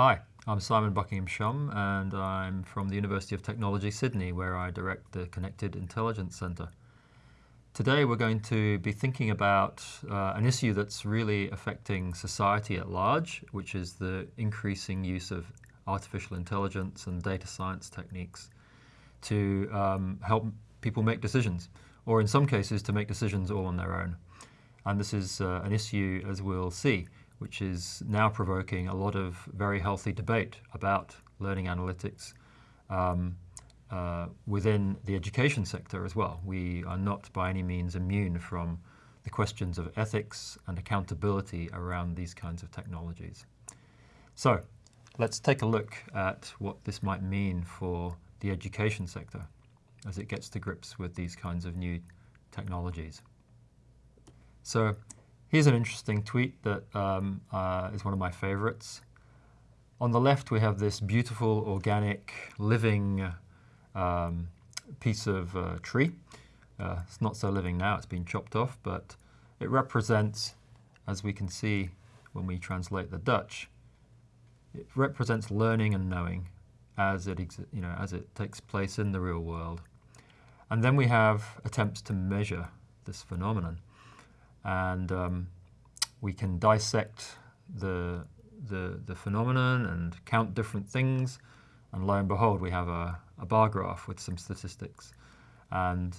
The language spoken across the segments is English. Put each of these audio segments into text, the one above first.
Hi, I'm Simon Buckingham-Shum and I'm from the University of Technology Sydney where I direct the Connected Intelligence Centre. Today we're going to be thinking about uh, an issue that's really affecting society at large, which is the increasing use of artificial intelligence and data science techniques to um, help people make decisions, or in some cases to make decisions all on their own. And this is uh, an issue, as we'll see, which is now provoking a lot of very healthy debate about learning analytics um, uh, within the education sector as well. We are not by any means immune from the questions of ethics and accountability around these kinds of technologies. So let's take a look at what this might mean for the education sector as it gets to grips with these kinds of new technologies. So here's an interesting tweet that um, uh, is one of my favorites. On the left, we have this beautiful, organic, living um, piece of uh, tree. Uh, it's not so living now, it's been chopped off, but it represents, as we can see when we translate the Dutch, it represents learning and knowing as it, you know, as it takes place in the real world. And then we have attempts to measure this phenomenon. And um, we can dissect the, the, the phenomenon and count different things. And lo and behold, we have a, a bar graph with some statistics. And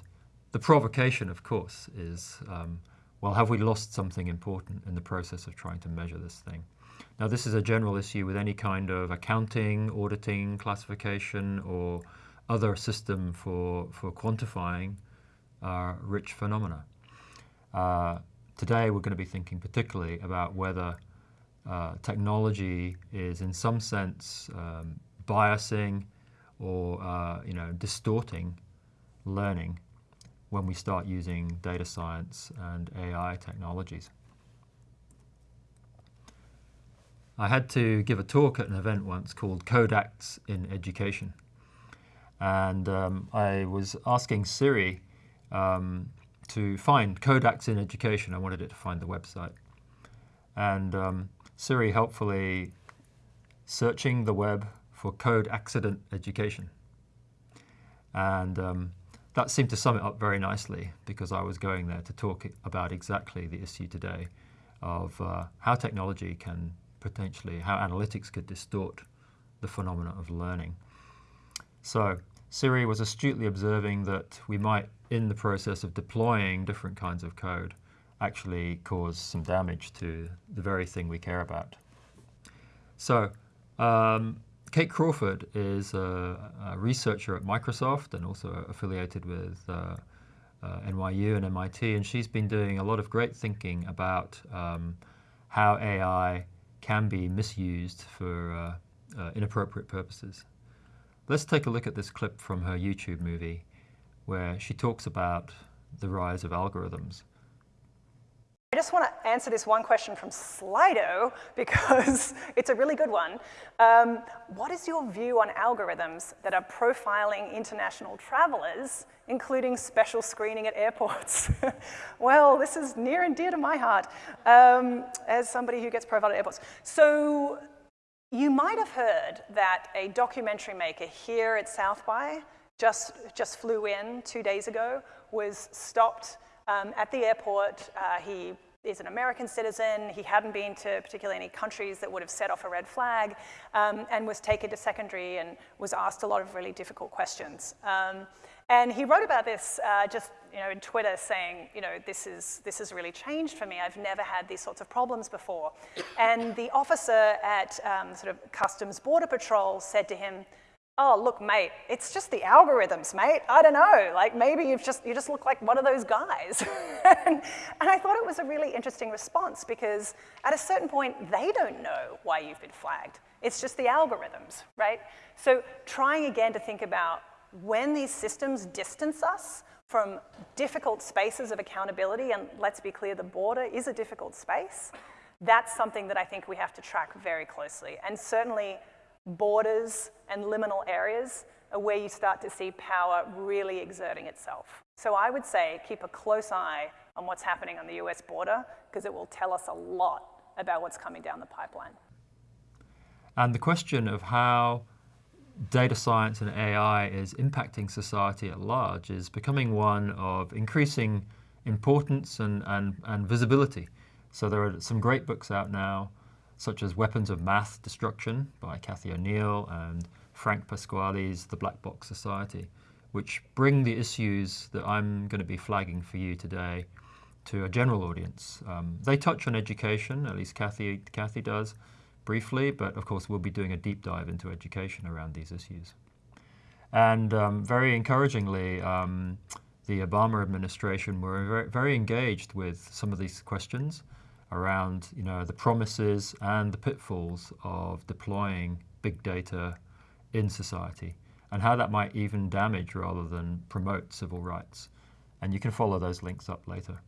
the provocation, of course, is, um, well, have we lost something important in the process of trying to measure this thing? Now, this is a general issue with any kind of accounting, auditing, classification, or other system for, for quantifying uh, rich phenomena. Uh, today, we're going to be thinking particularly about whether uh, technology is, in some sense, um, biasing or uh, you know, distorting learning when we start using data science and AI technologies. I had to give a talk at an event once called Code Acts in Education. And um, I was asking Siri um, to find Code Acts in Education. I wanted it to find the website. And um, Siri helpfully searching the web for code accident education. And um, that seemed to sum it up very nicely because I was going there to talk about exactly the issue today of uh, how technology can potentially, how analytics could distort the phenomena of learning. So Siri was astutely observing that we might, in the process of deploying different kinds of code, actually cause some damage to the very thing we care about. So um, Kate Crawford is a, a, researcher at Microsoft and also affiliated with uh, uh, NYU and MIT, and she's been doing a lot of great thinking about um, how AI can be misused for uh, uh, inappropriate purposes. Let's take a look at this clip from her YouTube movie where she talks about the rise of algorithms. I just want to answer this one question from Slido because it's a really good one. Um, what is your view on algorithms that are profiling international travelers, including special screening at airports? well, this is near and dear to my heart um, as somebody who gets profiled at airports. So you might have heard that a documentary maker here at South by just, just flew in two days ago, was stopped um, at the airport, uh, he is an American citizen. He hadn't been to particularly any countries that would have set off a red flag um, and was taken to secondary and was asked a lot of really difficult questions. Um, and he wrote about this uh, just you know, in Twitter saying, you know, this, is, this has really changed for me. I've never had these sorts of problems before. And the officer at um, sort of Customs Border Patrol said to him, oh, look, mate, it's just the algorithms, mate. I don't know, like maybe you've just, you just look like one of those guys. and, and I thought it was a really interesting response because at a certain point, they don't know why you've been flagged. It's just the algorithms, right? So trying again to think about when these systems distance us from difficult spaces of accountability, and let's be clear, the border is a difficult space, that's something that I think we have to track very closely. And certainly borders and liminal areas are where you start to see power really exerting itself. So I would say keep a close eye on what's happening on the US border because it will tell us a lot about what's coming down the pipeline. And the question of how data science and AI is impacting society at large is becoming one of increasing importance and, and, and visibility. So there are some great books out now, such as Weapons of Math Destruction by Cathy O'Neil and Frank Pasquale's The Black Box Society, which bring the issues that I'm going to be flagging for you today to a general audience. Um, they touch on education, at least Cathy, Cathy does, briefly, but of course we'll be doing a deep dive into education around these issues. And um, very encouragingly, um, the Obama administration were very, very, engaged with some of these questions around you know, the promises and the pitfalls of deploying big data in society and how that might even damage rather than promote civil rights. And you can follow those links up later.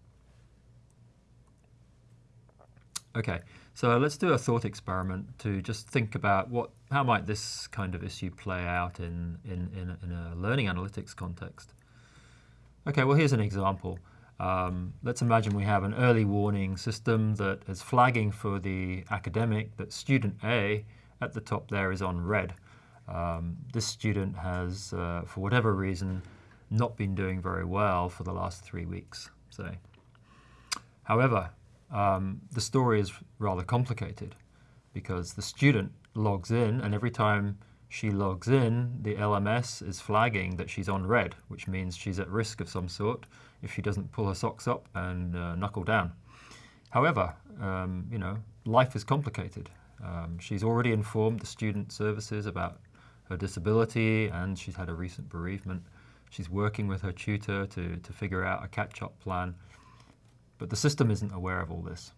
Okay, so let's do a thought experiment to just think about what, how might this kind of issue play out in, in, in, in a learning analytics context. Okay, well here's an example. Um, let's imagine we have an early warning system that is flagging for the academic that student A at the top there is on red. Um, this student has, uh, for whatever reason, not been doing very well for the last three weeks, say. However, um, the story is rather complicated because the student logs in and every time she logs in, the LMS is flagging that she's on red, which means she's at risk of some sort if she doesn't pull her socks up and uh, knuckle down. However, um, you know, life is complicated. Um, she's already informed the student services about her disability and she's had a recent bereavement. She's working with her tutor to, to figure out a catch-up plan. But the system isn't aware of all this.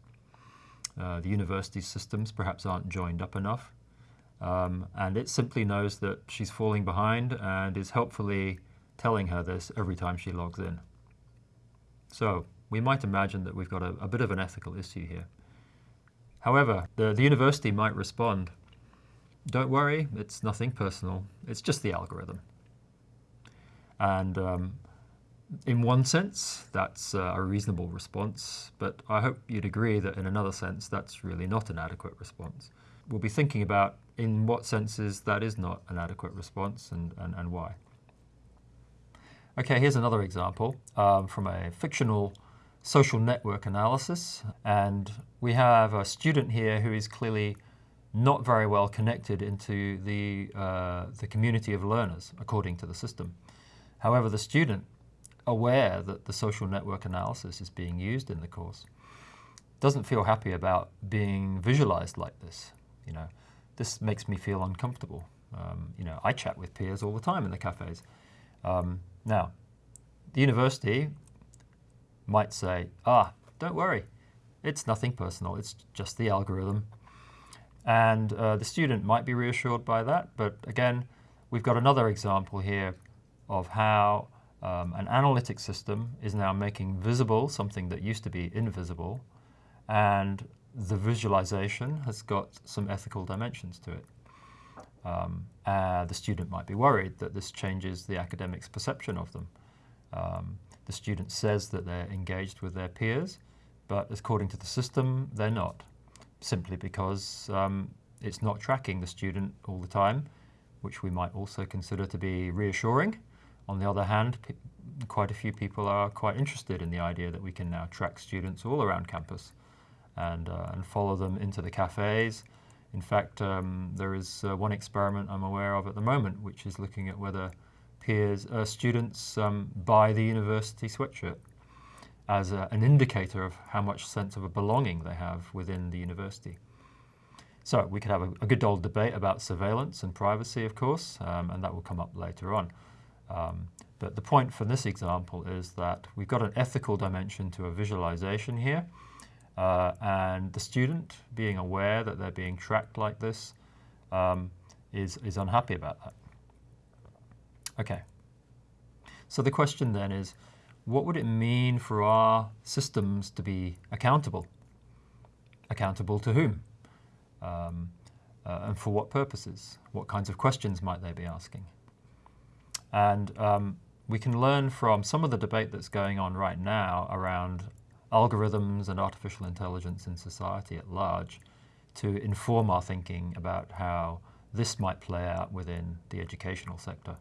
Uh, the university systems perhaps aren't joined up enough. Um, and it simply knows that she's falling behind and is helpfully telling her this every time she logs in. So we might imagine that we've got a, a bit of an ethical issue here. However, the, the university might respond don't worry, it's nothing personal. It's just the algorithm. And um, in one sense, that's uh, a reasonable response, but I hope you'd agree that in another sense, that's really not an adequate response. We'll be thinking about in what senses that is not an adequate response and, and, and why. Okay, here's another example um, from a fictional social network analysis. And we have a student here who is clearly not very well connected into the, uh, the community of learners, according to the system. However, the student, aware that the social network analysis is being used in the course, doesn't feel happy about being visualized like this. You know, this makes me feel uncomfortable. Um, you know, I chat with peers all the time in the cafes. Um, now, the university might say, ah, don't worry, it's nothing personal, it's just the algorithm. And uh, the student might be reassured by that, but again, we've got another example here of how um, an analytic system is now making visible something that used to be invisible, and the visualization has got some ethical dimensions to it. Um, uh, the student might be worried that this changes the academic's perception of them. Um, the student says that they're engaged with their peers, but according to the system, they're not simply because um, it's not tracking the student all the time, which we might also consider to be reassuring. On the other hand, quite a few people are quite interested in the idea that we can now track students all around campus and, uh, and follow them into the cafes. In fact, um, there is uh, one experiment I'm aware of at the moment, which is looking at whether peers, uh, students um, buy the university sweatshirt as a, an indicator of how much sense of a belonging they have within the university. So we could have a, a good old debate about surveillance and privacy, of course, um, and that will come up later on. Um, but the point for this example is that we've got an ethical dimension to a visualization here, uh, and the student being aware that they're being tracked like this um, is is unhappy about that. Okay. So the question then is, what would it mean for our systems to be accountable? Accountable to whom? Um, uh, and for what purposes? What kinds of questions might they be asking? And um, we can learn from some of the debate that's going on right now around algorithms and artificial intelligence in society at large to inform our thinking about how this might play out within the educational sector.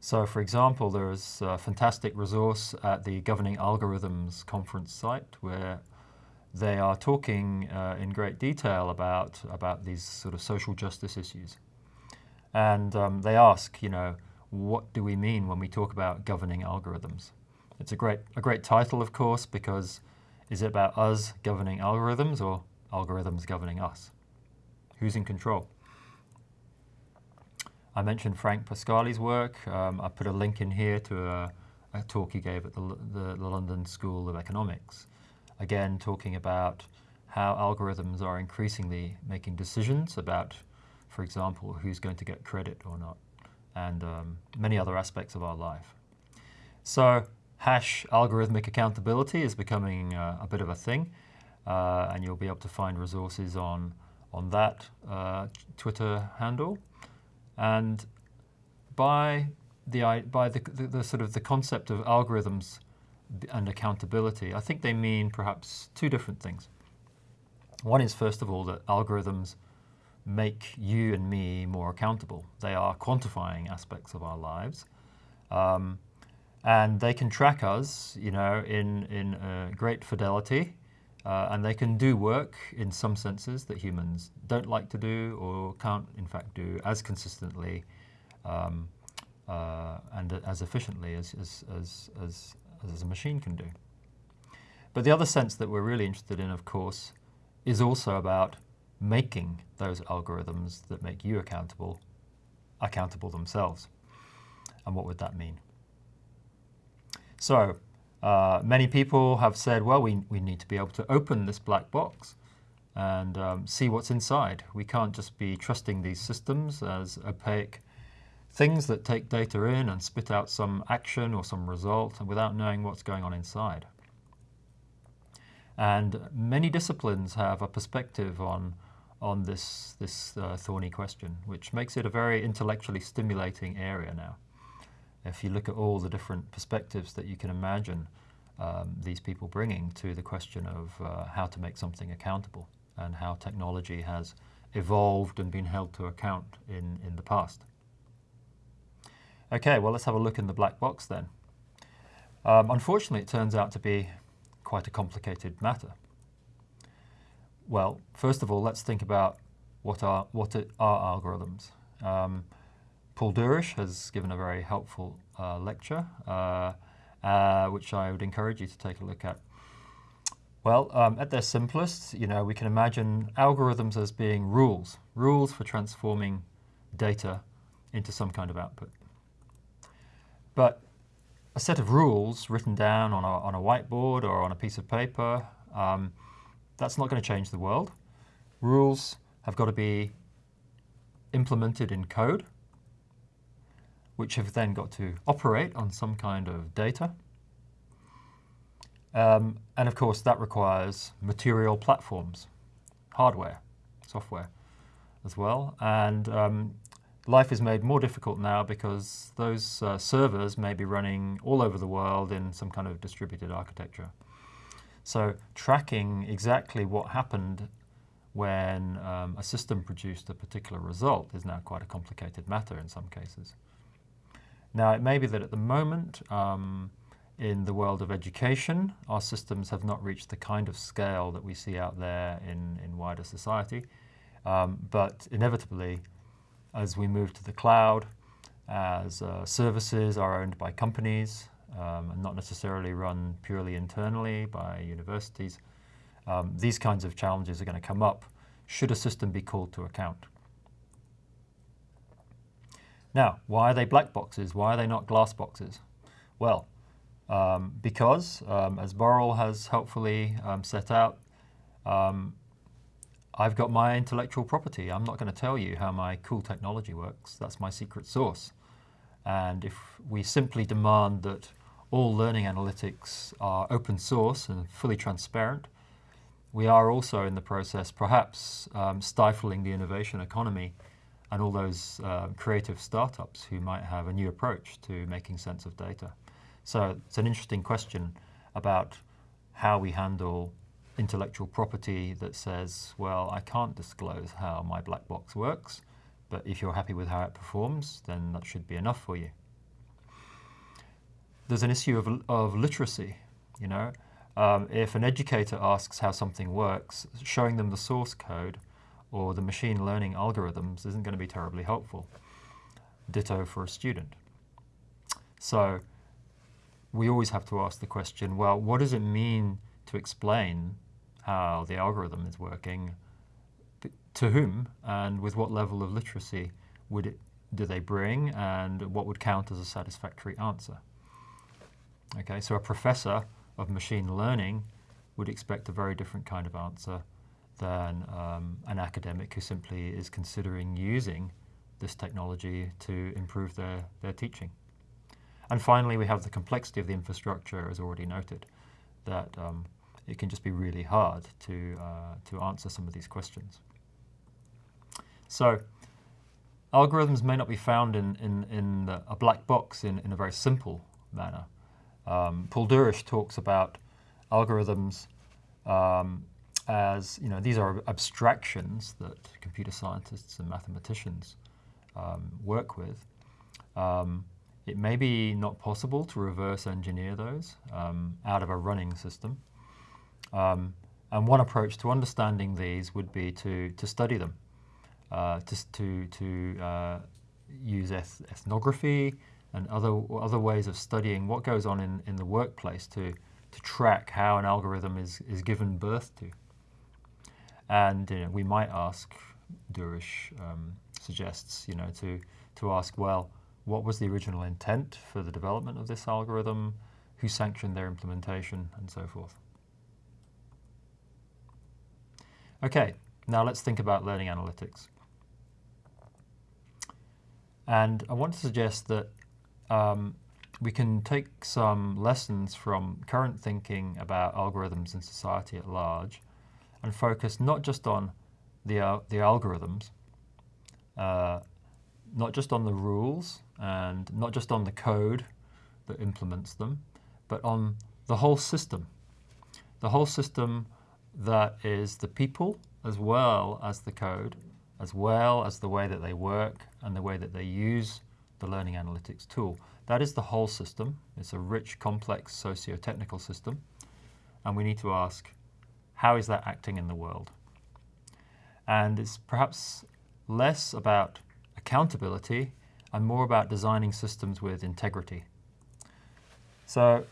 So for example, there is a fantastic resource at the Governing Algorithms conference site where they are talking uh, in great detail about, about these sort of social justice issues. And um, they ask, you know, what do we mean when we talk about governing algorithms? It's a great, a great title, of course, because is it about us governing algorithms or algorithms governing us? Who's in control? I mentioned Frank Pasquale's work. Um, I put a link in here to a, a talk he gave at the, the, the, London School of Economics. Again, talking about how algorithms are increasingly making decisions about, for example, who's going to get credit or not, and um, many other aspects of our life. So hash algorithmic accountability is becoming uh, a bit of a thing, uh, and you'll be able to find resources on, on that uh, Twitter handle. And by the, by the, the, the, sort of the concept of algorithms and accountability, I think they mean perhaps two different things. One is, first of all, that algorithms make you and me more accountable. They are quantifying aspects of our lives. Um, and they can track us, you know, in, in uh, great fidelity, uh, and they can do work in some senses that humans don't like to do or can't, in fact, do as consistently um, uh, and as efficiently as, as, as, as, as a machine can do. But the other sense that we're really interested in, of course, is also about making those algorithms that make you accountable, accountable themselves. And what would that mean? So uh, many people have said, well, we, we need to be able to open this black box and um, see what's inside. We can't just be trusting these systems as opaque things that take data in and spit out some action or some result without knowing what's going on inside. And many disciplines have a perspective on, on this, this uh, thorny question, which makes it a very intellectually stimulating area now if you look at all the different perspectives that you can imagine um, these people bringing to the question of uh, how to make something accountable and how technology has evolved and been held to account in, in the past. Okay, well let's have a look in the black box then. Um, unfortunately, it turns out to be quite a complicated matter. Well, first of all, let's think about what are, what are algorithms. Um, Paul Dourish has given a very helpful uh, lecture, uh, uh, which I would encourage you to take a look at. Well, um, at their simplest, you know, we can imagine algorithms as being rules, rules for transforming data into some kind of output. But a set of rules written down on a, on a whiteboard or on a piece of paper, um, that's not going to change the world. Rules have got to be implemented in code which have then got to operate on some kind of data. Um, and of course, that requires material platforms, hardware, software as well. And um, life is made more difficult now because those uh, servers may be running all over the world in some kind of distributed architecture. So tracking exactly what happened when um, a system produced a particular result is now quite a complicated matter in some cases. Now, it may be that at the moment, um, in the world of education, our systems have not reached the kind of scale that we see out there in, in wider society. Um, but inevitably, as we move to the cloud, as uh, services are owned by companies um, and not necessarily run purely internally by universities, um, these kinds of challenges are going to come up should a system be called to account. Now, why are they black boxes? Why are they not glass boxes? Well, um, because, um, as Burrell has helpfully um, set out, um, I've got my intellectual property. I'm not going to tell you how my cool technology works. That's my secret sauce. And if we simply demand that all learning analytics are open source and fully transparent, we are also in the process perhaps um, stifling the innovation economy and all those uh, creative startups who might have a new approach to making sense of data. So it's an interesting question about how we handle intellectual property that says, well, I can't disclose how my black box works, but if you're happy with how it performs, then that should be enough for you. There's an issue of, of literacy, you know. Um, if an educator asks how something works, showing them the source code or the machine learning algorithms isn't going to be terribly helpful. Ditto for a student. So we always have to ask the question, well, what does it mean to explain how the algorithm is working, to whom and with what level of literacy would it, do they bring and what would count as a satisfactory answer? Okay, so a professor of machine learning would expect a very different kind of answer than um, an academic who simply is considering using this technology to improve their, their teaching. And finally, we have the complexity of the infrastructure, as already noted, that um, it can just be really hard to, uh, to answer some of these questions. So algorithms may not be found in, in, in the, a black box in, in a very simple manner. Um, Paul Dourish talks about algorithms um, as, you know, these are abstractions that computer scientists and mathematicians um, work with. Um, it may be not possible to reverse engineer those um, out of a running system. Um, and one approach to understanding these would be to, to study them, uh, to, to, to uh, use eth ethnography and other, other ways of studying what goes on in, in the workplace to, to track how an algorithm is, is given birth to. And you know, we might ask, Dourish um, suggests, you know, to, to ask, well, what was the original intent for the development of this algorithm, who sanctioned their implementation, and so forth. Okay, now let's think about learning analytics. And I want to suggest that um, we can take some lessons from current thinking about algorithms in society at large and focus not just on the, uh, the algorithms, uh, not just on the rules and not just on the code that implements them, but on the whole system. The whole system that is the people as well as the code, as well as the way that they work and the way that they use the learning analytics tool. That is the whole system. It's a rich, complex socio-technical system. And we need to ask, how is that acting in the world? And it's perhaps less about accountability and more about designing systems with integrity. So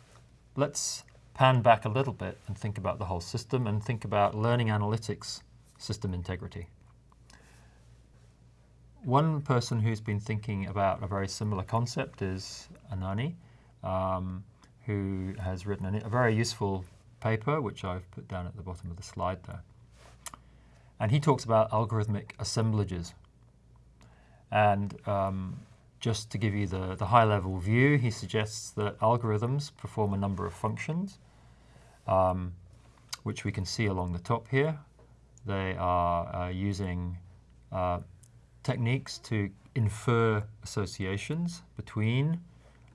let's pan back a little bit and think about the whole system and think about learning analytics system integrity. One person who's been thinking about a very similar concept is Ananny, um, who has written a, very useful paper, which I've put down at the bottom of the slide there. And he talks about algorithmic assemblages. And um, just to give you the, the high-level view, he suggests that algorithms perform a number of functions, um, which we can see along the top here. They are uh, using uh, techniques to infer associations between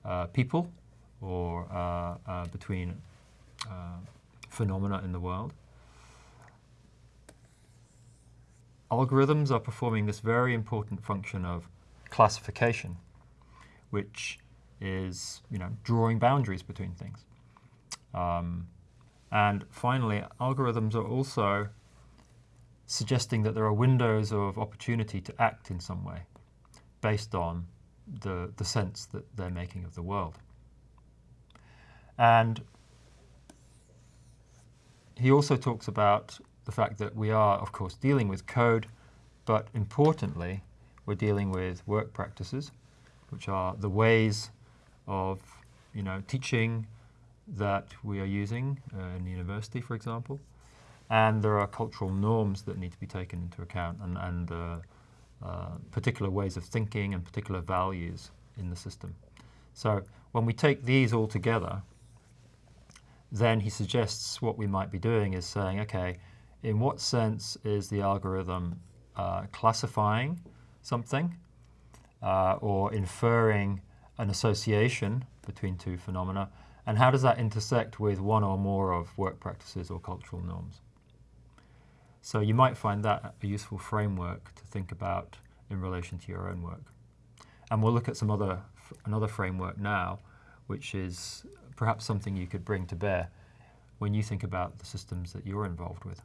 uh, people or uh, uh, between uh, phenomena in the world. Algorithms are performing this very important function of classification, which is you know drawing boundaries between things. Um, and finally, algorithms are also suggesting that there are windows of opportunity to act in some way based on the, the sense that they're making of the world. And he also talks about the fact that we are, of course, dealing with code, but importantly, we're dealing with work practices, which are the ways of you know, teaching that we are using uh, in the university, for example. And there are cultural norms that need to be taken into account and, and uh, uh, particular ways of thinking and particular values in the system. So when we take these all together, then he suggests what we might be doing is saying, okay, in what sense is the algorithm uh, classifying something uh, or inferring an association between two phenomena, and how does that intersect with one or more of work practices or cultural norms? So you might find that a useful framework to think about in relation to your own work. And we'll look at some other another framework now, which is perhaps something you could bring to bear when you think about the systems that you're involved with.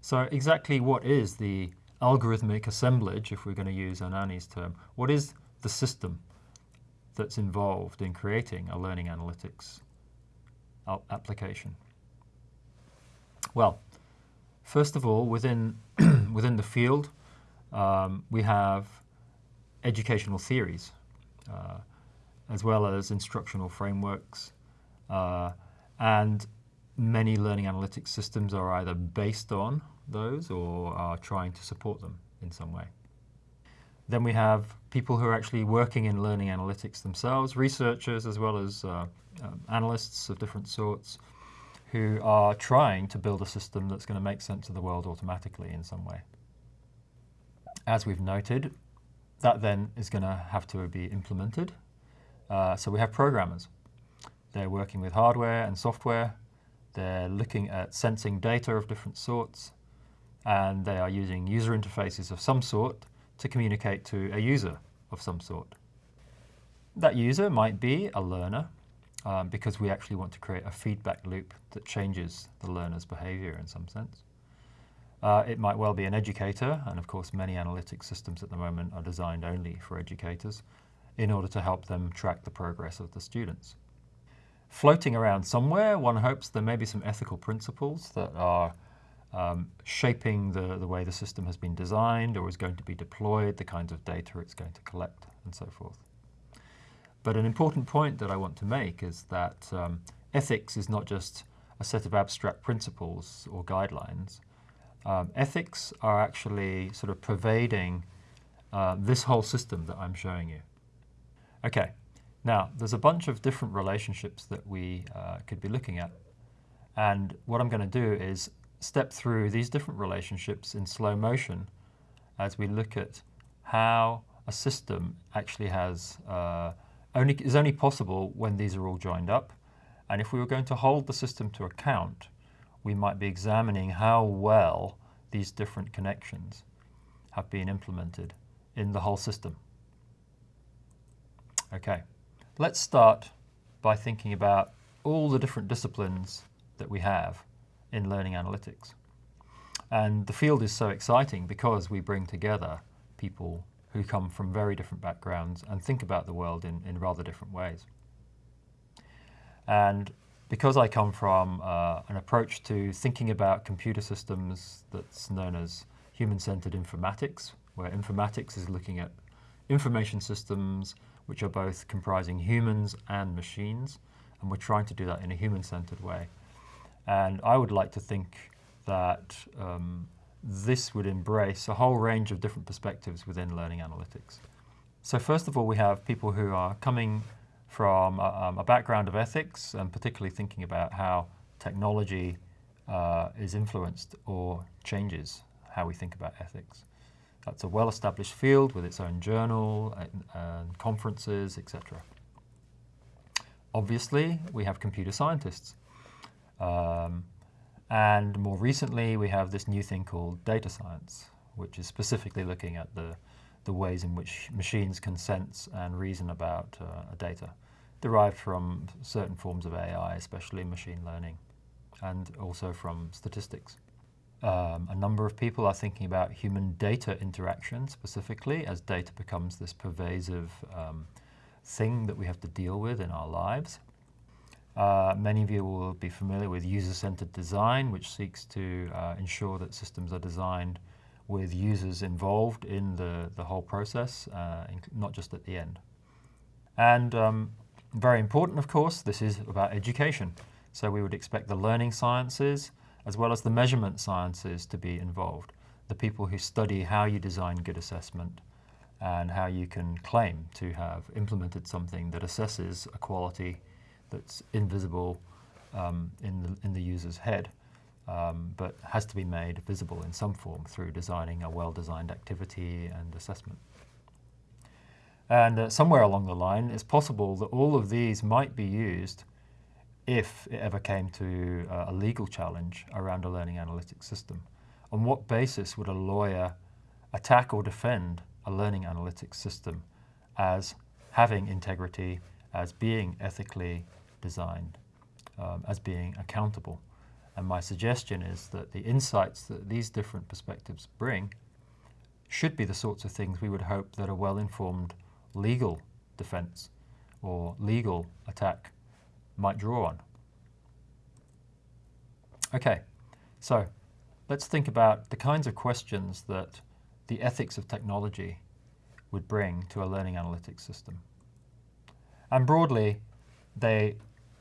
So exactly what is the algorithmic assemblage, if we're going to use Ananny's term, what is the system that's involved in creating a learning analytics application? Well, first of all, within, within the field, um, we have educational theories, uh, as well as instructional frameworks. Uh, and many learning analytics systems are either based on those or are trying to support them in some way. Then we have people who are actually working in learning analytics themselves, researchers as well as uh, um, analysts of different sorts, who are trying to build a system that's going to make sense of the world automatically in some way. As we've noted, that then is going to have to be implemented. Uh, so we have programmers. They're working with hardware and software. They're looking at sensing data of different sorts. And they are using user interfaces of some sort to communicate to a user of some sort. That user might be a learner um, because we actually want to create a feedback loop that changes the learner's behavior in some sense. Uh, it might well be an educator, and of course many analytics systems at the moment are designed only for educators in order to help them track the progress of the students. Floating around somewhere, one hopes there may be some ethical principles that are um, shaping the, the way the system has been designed or is going to be deployed, the kinds of data it's going to collect, and so forth. But an important point that I want to make is that um, ethics is not just a set of abstract principles or guidelines. Um, ethics are actually sort of pervading uh, this whole system that I'm showing you. Okay, now there's a bunch of different relationships that we uh, could be looking at. And what I'm going to do is step through these different relationships in slow motion as we look at how a system actually has uh, only, is only possible when these are all joined up. And if we were going to hold the system to account, we might be examining how well these different connections have been implemented in the whole system. Okay, let's start by thinking about all the different disciplines that we have in learning analytics. And the field is so exciting because we bring together people who come from very different backgrounds and think about the world in, in rather different ways. And because I come from uh, an approach to thinking about computer systems that's known as human-centered informatics, where informatics is looking at information systems which are both comprising humans and machines, and we're trying to do that in a human-centered way. And I would like to think that um, this would embrace a whole range of different perspectives within learning analytics. So first of all, we have people who are coming from a, um, a background of ethics and particularly thinking about how technology uh, is influenced or changes how we think about ethics. That's a well-established field with its own journal and, and conferences, etc. Obviously, we have computer scientists. Um, and more recently, we have this new thing called data science, which is specifically looking at the, the ways in which machines can sense and reason about uh, data, derived from certain forms of AI, especially machine learning, and also from statistics. Um, a number of people are thinking about human data interaction specifically as data becomes this pervasive um, thing that we have to deal with in our lives. Uh, many of you will be familiar with user-centered design, which seeks to uh, ensure that systems are designed with users involved in the, the whole process, uh, not just at the end. And um, very important, of course, this is about education. So we would expect the learning sciences as well as the measurement sciences to be involved. The people who study how you design good assessment and how you can claim to have implemented something that assesses a quality that's invisible um, in, the, in the user's head, um, but has to be made visible in some form through designing a well-designed activity and assessment. And uh, somewhere along the line, it's possible that all of these might be used if it ever came to uh, a legal challenge around a learning analytics system. On what basis would a lawyer attack or defend a learning analytics system as having integrity, as being ethically designed, um, as being accountable? And my suggestion is that the insights that these different perspectives bring should be the sorts of things we would hope that a well-informed legal defense or legal attack might draw on. Okay, so let's think about the kinds of questions that the ethics of technology would bring to a learning analytics system. And broadly, they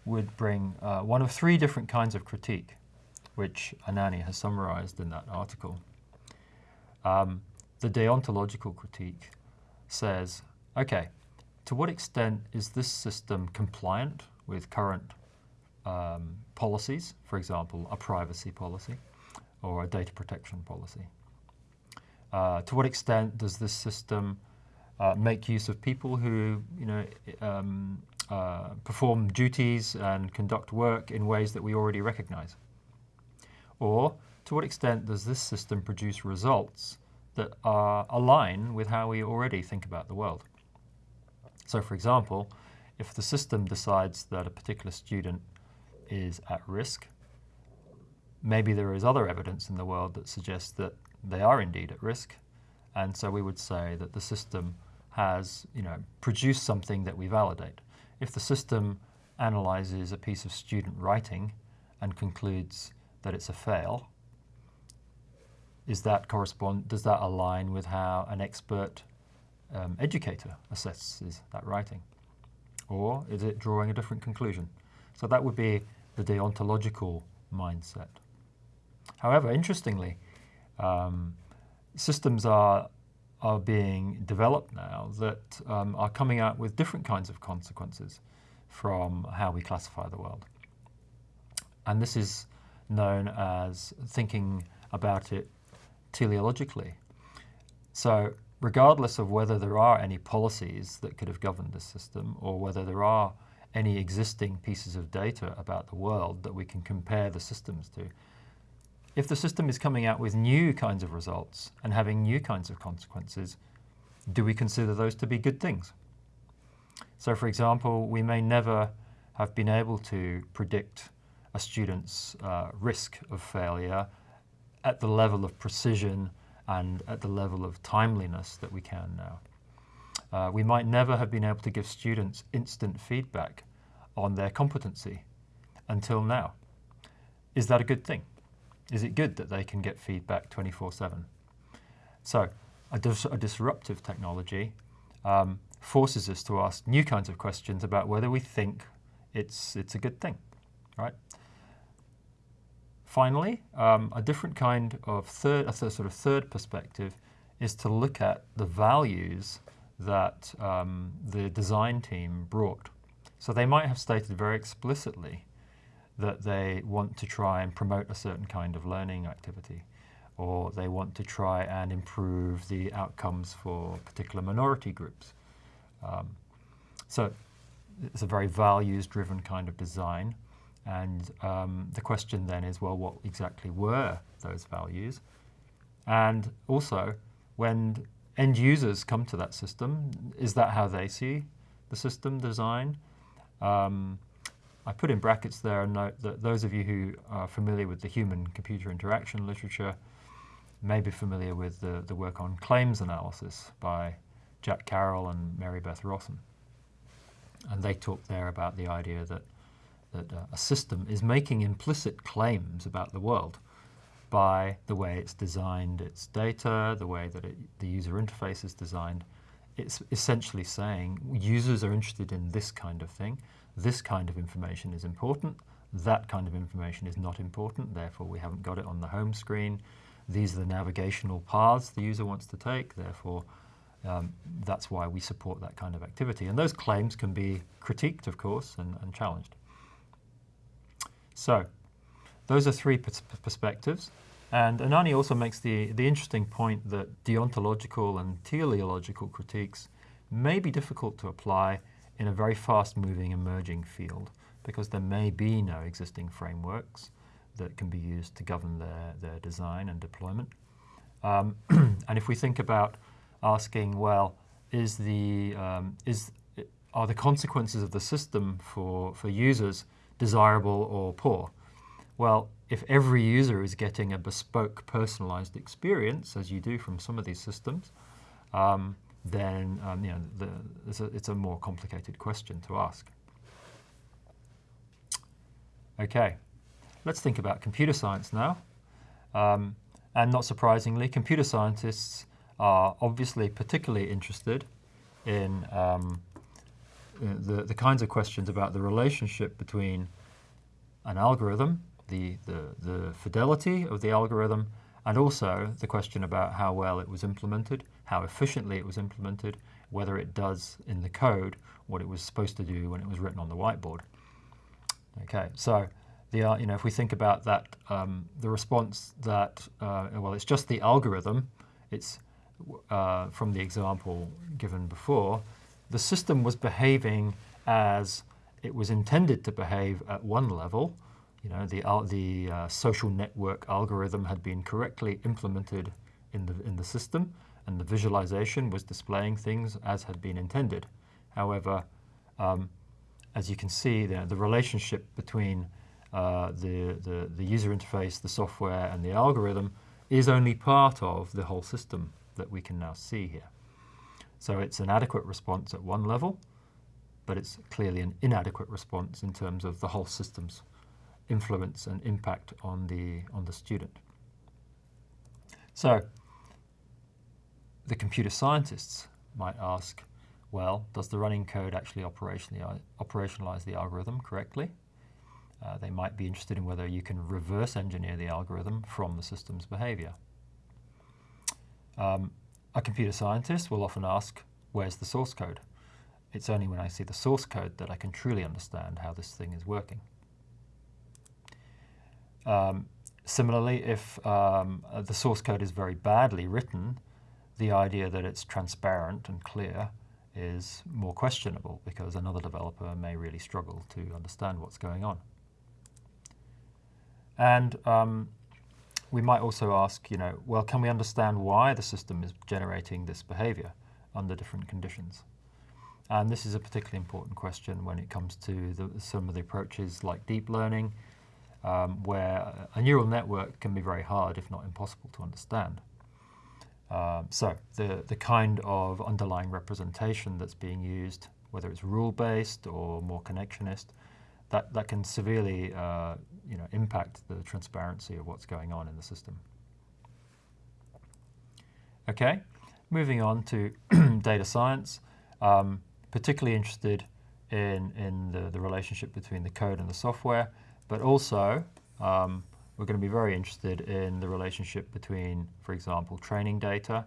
would bring uh, one of three different kinds of critique, which Ananny has summarized in that article. Um, the deontological critique says, okay, to what extent is this system compliant with current um, policies, for example, a privacy policy or a data protection policy? Uh, to what extent does this system uh, make use of people who, you know, um, uh, perform duties and conduct work in ways that we already recognize? Or to what extent does this system produce results that are align with how we already think about the world? So for example, if the system decides that a particular student is at risk, maybe there is other evidence in the world that suggests that they are indeed at risk. And so we would say that the system has you know, produced something that we validate. If the system analyzes a piece of student writing and concludes that it's a fail, is that correspond, does that align with how an expert um, educator assesses that writing? Or is it drawing a different conclusion? So that would be the deontological mindset. However, interestingly, um, systems are, are being developed now that um, are coming out with different kinds of consequences from how we classify the world. And this is known as thinking about it teleologically. So regardless of whether there are any policies that could have governed this system or whether there are any existing pieces of data about the world that we can compare the systems to, if the system is coming out with new kinds of results and having new kinds of consequences, do we consider those to be good things? So for example, we may never have been able to predict a student's uh, risk of failure at the level of precision and at the level of timeliness that we can now. Uh, we might never have been able to give students instant feedback on their competency until now. Is that a good thing? Is it good that they can get feedback 24-7? So a, dis a, disruptive technology um, forces us to ask new kinds of questions about whether we think it's, it's a good thing, right? Finally, um, a different kind of third, a sort of third perspective is to look at the values that um, the design team brought. So they might have stated very explicitly that they want to try and promote a certain kind of learning activity, or they want to try and improve the outcomes for particular minority groups. Um, so it's a very values-driven kind of design. And um, the question then is, well, what exactly were those values? And also, when end users come to that system, is that how they see the system design? Um, I put in brackets there a note that those of you who are familiar with the human-computer interaction literature may be familiar with the, the work on claims analysis by Jack Carroll and Mary Beth Rosson. And they talk there about the idea that that uh, a system is making implicit claims about the world by the way it's designed its data, the way that it, the user interface is designed. It's essentially saying users are interested in this kind of thing, this kind of information is important, that kind of information is not important, therefore we haven't got it on the home screen. These are the navigational paths the user wants to take, therefore um, that's why we support that kind of activity. And those claims can be critiqued, of course, and, and challenged. So those are three perspectives. And Ananny also makes the, the interesting point that deontological and teleological critiques may be difficult to apply in a very fast-moving emerging field because there may be no existing frameworks that can be used to govern their, their design and deployment. Um, and if we think about asking, well, is the, um, is, are the consequences of the system for, for users desirable or poor? Well, if every user is getting a bespoke personalized experience, as you do from some of these systems, um, then um, you know, the, it's, a, it's a more complicated question to ask. Okay, let's think about computer science now. Um, and not surprisingly, computer scientists are obviously particularly interested in um, the, the kinds of questions about the relationship between an algorithm, the, the, the fidelity of the algorithm, and also the question about how well it was implemented, how efficiently it was implemented, whether it does in the code what it was supposed to do when it was written on the whiteboard. Okay, so the, uh, you know, if we think about that, um, the response that, uh, well, it's just the algorithm, it's uh, from the example given before, the system was behaving as it was intended to behave at one level. You know, the, the uh, social network algorithm had been correctly implemented in the, in the system, and the visualization was displaying things as had been intended. However, um, as you can see, the, the relationship between uh, the, the, the user interface, the software, and the algorithm is only part of the whole system that we can now see here. So it's an adequate response at one level, but it's clearly an inadequate response in terms of the whole system's influence and impact on the, on the student. So the computer scientists might ask, well, does the running code actually operationalize the algorithm correctly? Uh, they might be interested in whether you can reverse engineer the algorithm from the system's behavior. Um, a computer scientist will often ask, where's the source code? It's only when I see the source code that I can truly understand how this thing is working. Um, similarly, if um, the source code is very badly written, the idea that it's transparent and clear is more questionable because another developer may really struggle to understand what's going on. And um, we might also ask, you know, well, can we understand why the system is generating this behavior under different conditions? And this is a particularly important question when it comes to the, some of the approaches like deep learning, um, where a neural network can be very hard, if not impossible, to understand. Um, so the, the kind of underlying representation that's being used, whether it's rule-based or more connectionist, that, that can severely uh, you know, impact the transparency of what's going on in the system. Okay, moving on to data science, um, particularly interested in, in the, the relationship between the code and the software, but also um, we're going to be very interested in the relationship between, for example, training data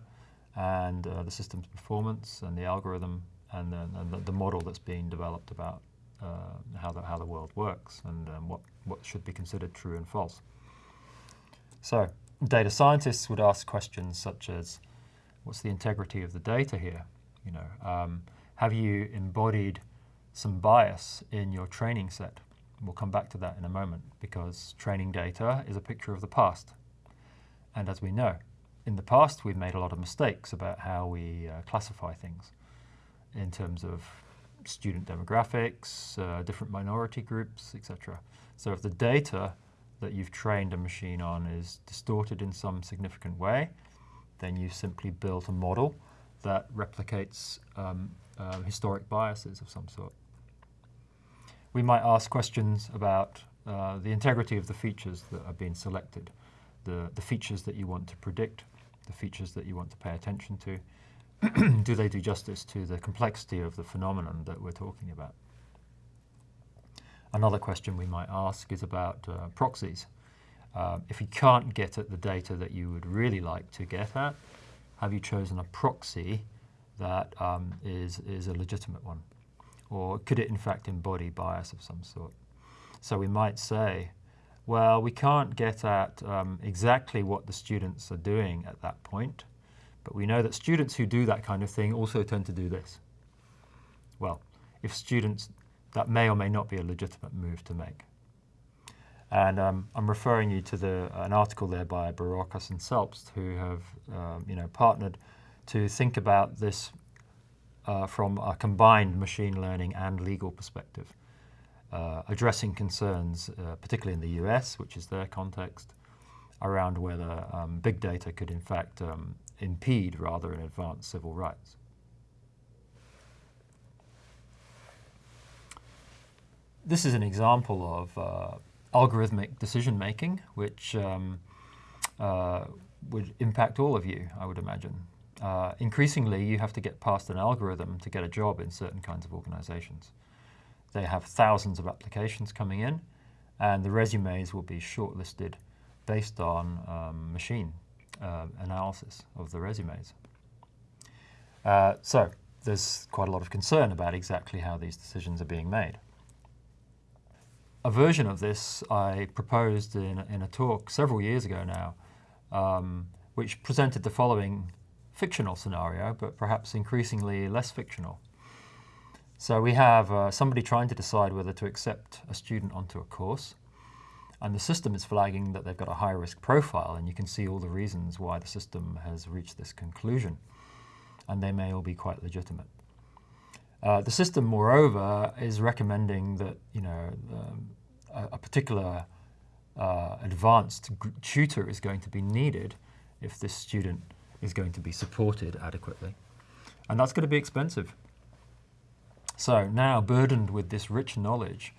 and uh, the system's performance and the algorithm and, the, and the, the model that's being developed about uh, how, the, how the world works and um, what, what should be considered true and false. So data scientists would ask questions such as, what's the integrity of the data here? You know, um, have you embodied some bias in your training set? We'll come back to that in a moment because training data is a picture of the past. And as we know, in the past we've made a lot of mistakes about how we uh, classify things in terms of student demographics, uh, different minority groups, etc. So if the data that you've trained a machine on is distorted in some significant way, then you simply built a model that replicates um, uh, historic biases of some sort. We might ask questions about uh, the integrity of the features that are being selected, the, the features that you want to predict, the features that you want to pay attention to, do they do justice to the complexity of the phenomenon that we're talking about? Another question we might ask is about uh, proxies. Uh, if you can't get at the data that you would really like to get at, have you chosen a proxy that um, is is a legitimate one? Or could it in fact embody bias of some sort? So we might say, well, we can't get at um, exactly what the students are doing at that point, but we know that students who do that kind of thing also tend to do this. well, if students, that may or may not be a legitimate move to make. And um, I'm referring you to the, an article there by Barocas and Selbst, who have um, you know, partnered to think about this uh, from a combined machine learning and legal perspective, uh, addressing concerns, uh, particularly in the US, which is their context, around whether um, big data could in fact um, impede rather than advance civil rights. This is an example of uh, algorithmic decision making, which um, uh, would impact all of you, I would imagine. Uh, increasingly, you have to get past an algorithm to get a job in certain kinds of organizations. They have thousands of applications coming in, and the resumes will be shortlisted based on um, machine uh, analysis of the resumes. Uh, so there's quite a lot of concern about exactly how these decisions are being made. A version of this I proposed in, in a talk several years ago now, um, which presented the following fictional scenario, but perhaps increasingly less fictional. So we have uh, somebody trying to decide whether to accept a student onto a course, and the system is flagging that they've got a high risk profile, and you can see all the reasons why the system has reached this conclusion, and they may all be quite legitimate. Uh, the system, moreover, is recommending that you know um, a, a, particular uh, advanced tutor is going to be needed if this student is going to be supported adequately, and that's going to be expensive. So now, burdened with this rich knowledge,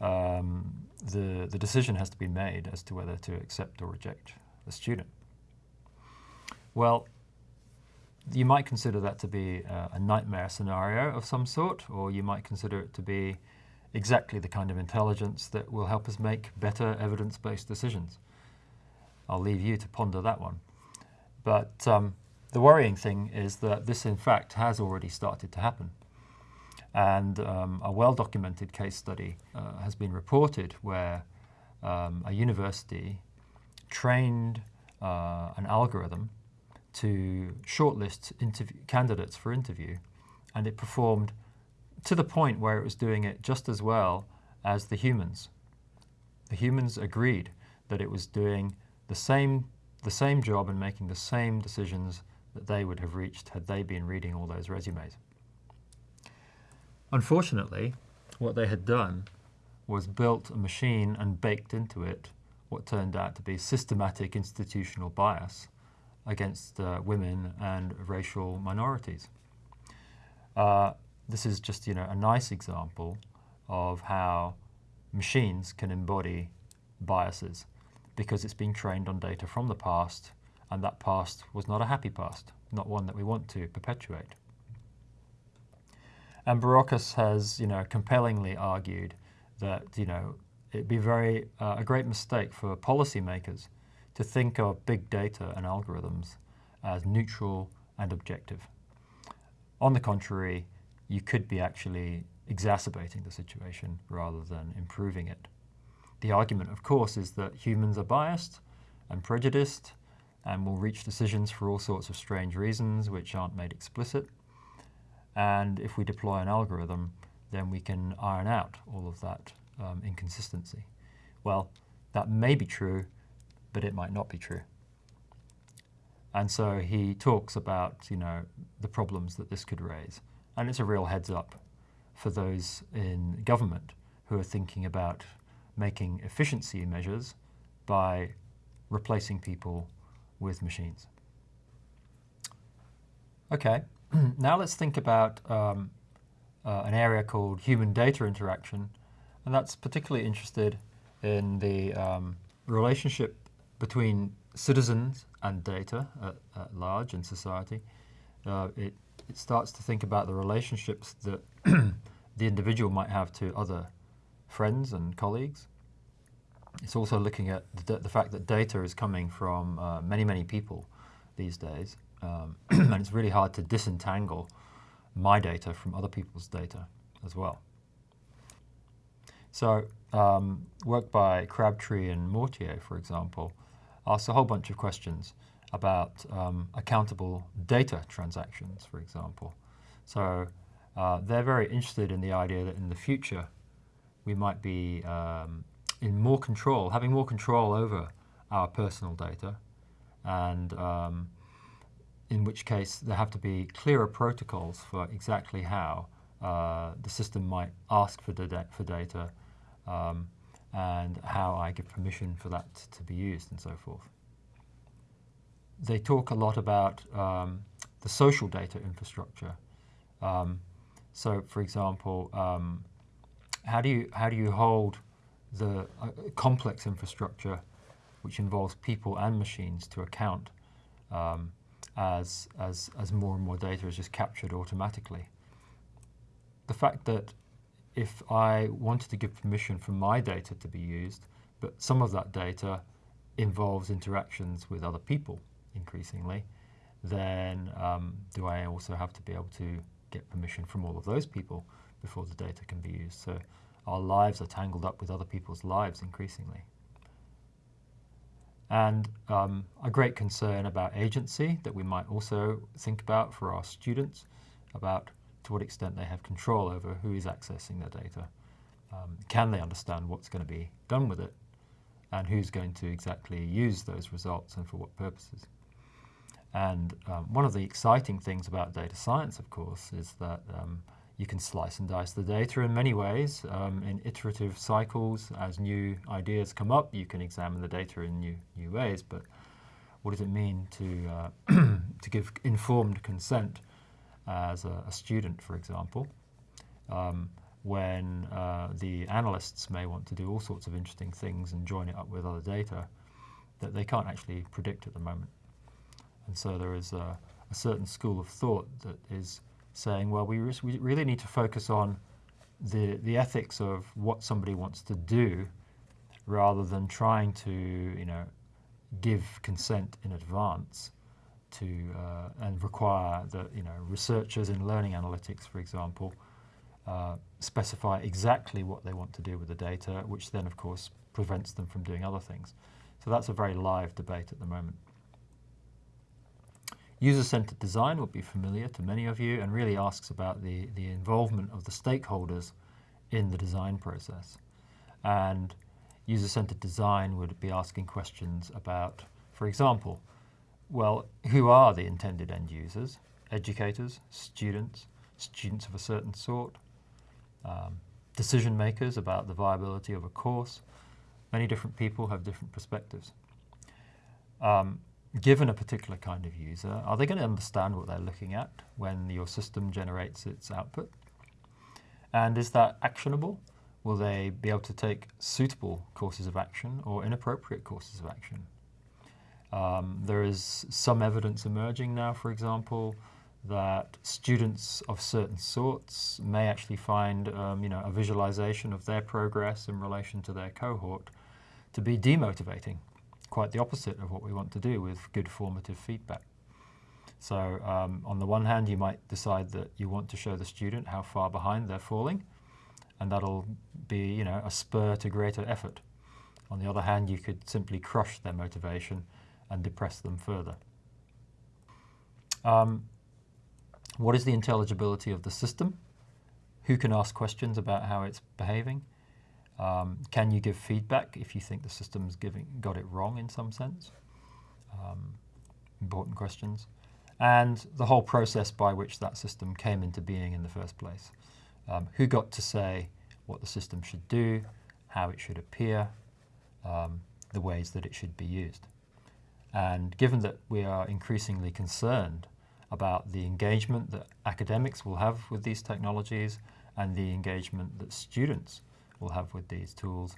um, the the decision has to be made as to whether to accept or reject the student. Well, you might consider that to be a, a nightmare scenario of some sort, or you might consider it to be exactly the kind of intelligence that will help us make better evidence-based decisions. I'll leave you to ponder that one. But um, the worrying thing is that this, in fact, has already started to happen. And um, a well-documented case study uh, has been reported where um, a university trained uh, an algorithm to shortlist candidates for interview, and it performed to the point where it was doing it just as well as the humans. The humans agreed that it was doing the same, the same job and making the same decisions that they would have reached had they been reading all those resumes. Unfortunately, what they had done was built a machine and baked into it what turned out to be systematic institutional bias against uh, women and racial minorities. Uh, this is just you know a nice example of how machines can embody biases because it's being trained on data from the past and that past was not a happy past, not one that we want to perpetuate. And Barocas has, you know, compellingly argued that, you know, it'd be very uh, a great mistake for policymakers to think of big data and algorithms as neutral and objective. On the contrary, you could be actually exacerbating the situation rather than improving it. The argument, of course, is that humans are biased and prejudiced and will reach decisions for all sorts of strange reasons which aren't made explicit. And if we deploy an algorithm, then we can iron out all of that um, inconsistency. Well, that may be true, but it might not be true. And so he talks about, you know, the problems that this could raise. And it's a real heads up for those in government who are thinking about making efficiency measures by replacing people with machines. Okay, now let's think about um, uh, an area called human data interaction, and that's particularly interested in the um, relationship between citizens and data at, at large in society. Uh, it, it starts to think about the relationships that the individual might have to other friends and colleagues. It's also looking at the, the fact that data is coming from uh, many, many people these days. Um, and it's really hard to disentangle my data from other people's data as well. So um, work by Crabtree and Mortier, for example, asks a whole bunch of questions about um, accountable data transactions, for example. So uh, they're very interested in the idea that in the future we might be um, in more control, having more control over our personal data, and um, in which case there have to be clearer protocols for exactly how uh, the system might ask for, for data um, and how I give permission for that to be used and so forth. They talk a lot about um, the social data infrastructure. Um, so, for example, um, how do you how do you hold the uh, complex infrastructure, which involves people and machines, to account um, as as as more and more data is just captured automatically? The fact that if I wanted to give permission for my data to be used, but some of that data involves interactions with other people increasingly, then um, do I also have to be able to get permission from all of those people before the data can be used? So our lives are tangled up with other people's lives increasingly. And um, a great concern about agency that we might also think about for our students about to what extent they have control over who is accessing their data. Um, can they understand what's going to be done with it and who's going to exactly use those results and for what purposes. And um, one of the exciting things about data science, of course, is that um, you can slice and dice the data in many ways. Um, in iterative cycles, as new ideas come up, you can examine the data in new, new ways. But what does it mean to, uh, to give informed consent as a, a student, for example, um, when uh, the analysts may want to do all sorts of interesting things and join it up with other data that they can't actually predict at the moment. And so there is a, a certain school of thought that is saying, well, we, we really need to focus on the, the ethics of what somebody wants to do rather than trying to, you know, give consent in advance to uh, and require that you know researchers in learning analytics, for example, uh, specify exactly what they want to do with the data, which then of course prevents them from doing other things. So that's a very live debate at the moment. User-centered design will be familiar to many of you and really asks about the, the involvement of the stakeholders in the design process. And user-centered design would be asking questions about, for example, well, who are the intended end users? Educators, students, students of a certain sort, um, decision makers about the viability of a course. Many different people have different perspectives. Um, given a particular kind of user, are they going to understand what they're looking at when your system generates its output? And is that actionable? Will they be able to take suitable courses of action or inappropriate courses of action? Um, there is some evidence emerging now, for example, that students of certain sorts may actually find um, you know, a visualization of their progress in relation to their cohort to be demotivating, quite the opposite of what we want to do with good formative feedback. So um, on the one hand, you might decide that you want to show the student how far behind they're falling, and that'll be you know, a spur to greater effort. On the other hand, you could simply crush their motivation and depress them further. Um, what is the intelligibility of the system? Who can ask questions about how it's behaving? Um, can you give feedback if you think the system's giving got it wrong in some sense? Um, important questions. And the whole process by which that system came into being in the first place. Um, who got to say what the system should do, how it should appear, um, the ways that it should be used. And given that we are increasingly concerned about the engagement that academics will have with these technologies and the engagement that students will have with these tools,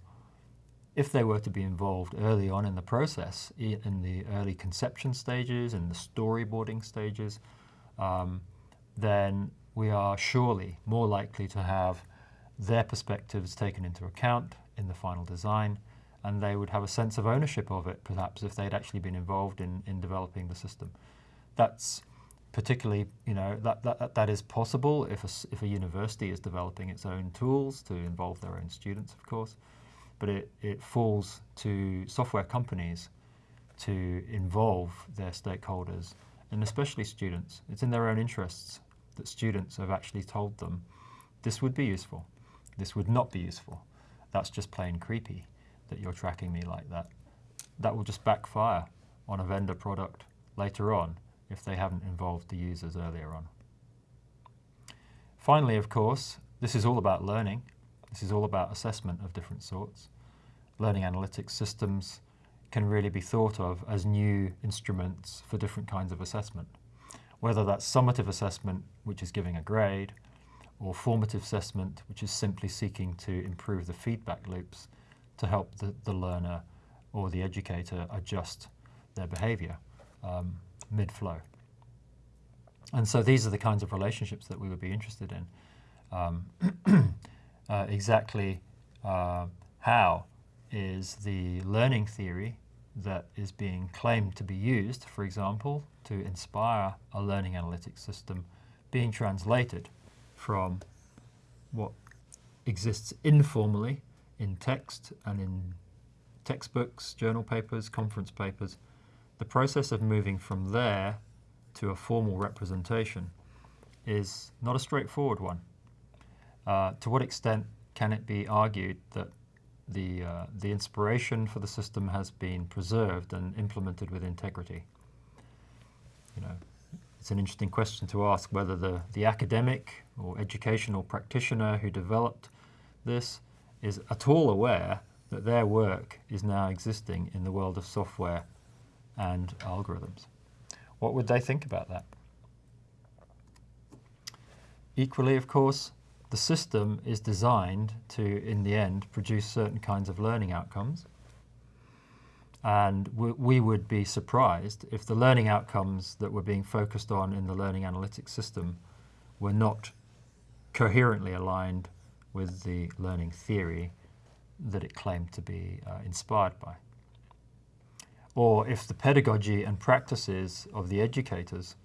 if they were to be involved early on in the process, in the early conception stages, in the storyboarding stages, um, then we are surely more likely to have their perspectives taken into account in the final design and they would have a sense of ownership of it, perhaps, if they'd actually been involved in, in developing the system. That's particularly, you know, that, that, that is possible if a, if a university is developing its own tools to involve their own students, of course, but it, it falls to software companies to involve their stakeholders, and especially students. It's in their own interests. that students have actually told them this would be useful, this would not be useful. That's just plain creepy that you're tracking me like that. That will just backfire on a vendor product later on if they haven't involved the users earlier on. Finally, of course, this is all about learning. This is all about assessment of different sorts. Learning analytics systems can really be thought of as new instruments for different kinds of assessment. Whether that's summative assessment, which is giving a grade, or formative assessment, which is simply seeking to improve the feedback loops to help the, the learner or the educator adjust their behavior um, mid-flow. And so these are the kinds of relationships that we would be interested in. Um, uh, exactly uh, how is the learning theory that is being claimed to be used, for example, to inspire a learning analytics system being translated from what exists informally in text and in textbooks, journal papers, conference papers, the process of moving from there to a formal representation is not a straightforward one. Uh, to what extent can it be argued that the, uh, the inspiration for the system has been preserved and implemented with integrity? You know, it's an interesting question to ask whether the, the academic or educational practitioner who developed this is at all aware that their work is now existing in the world of software and algorithms. What would they think about that? Equally, of course, the system is designed to, in the end, produce certain kinds of learning outcomes. And we, would be surprised if the learning outcomes that were being focused on in the learning analytics system were not coherently aligned with the learning theory that it claimed to be uh, inspired by. Or if the pedagogy and practices of the educators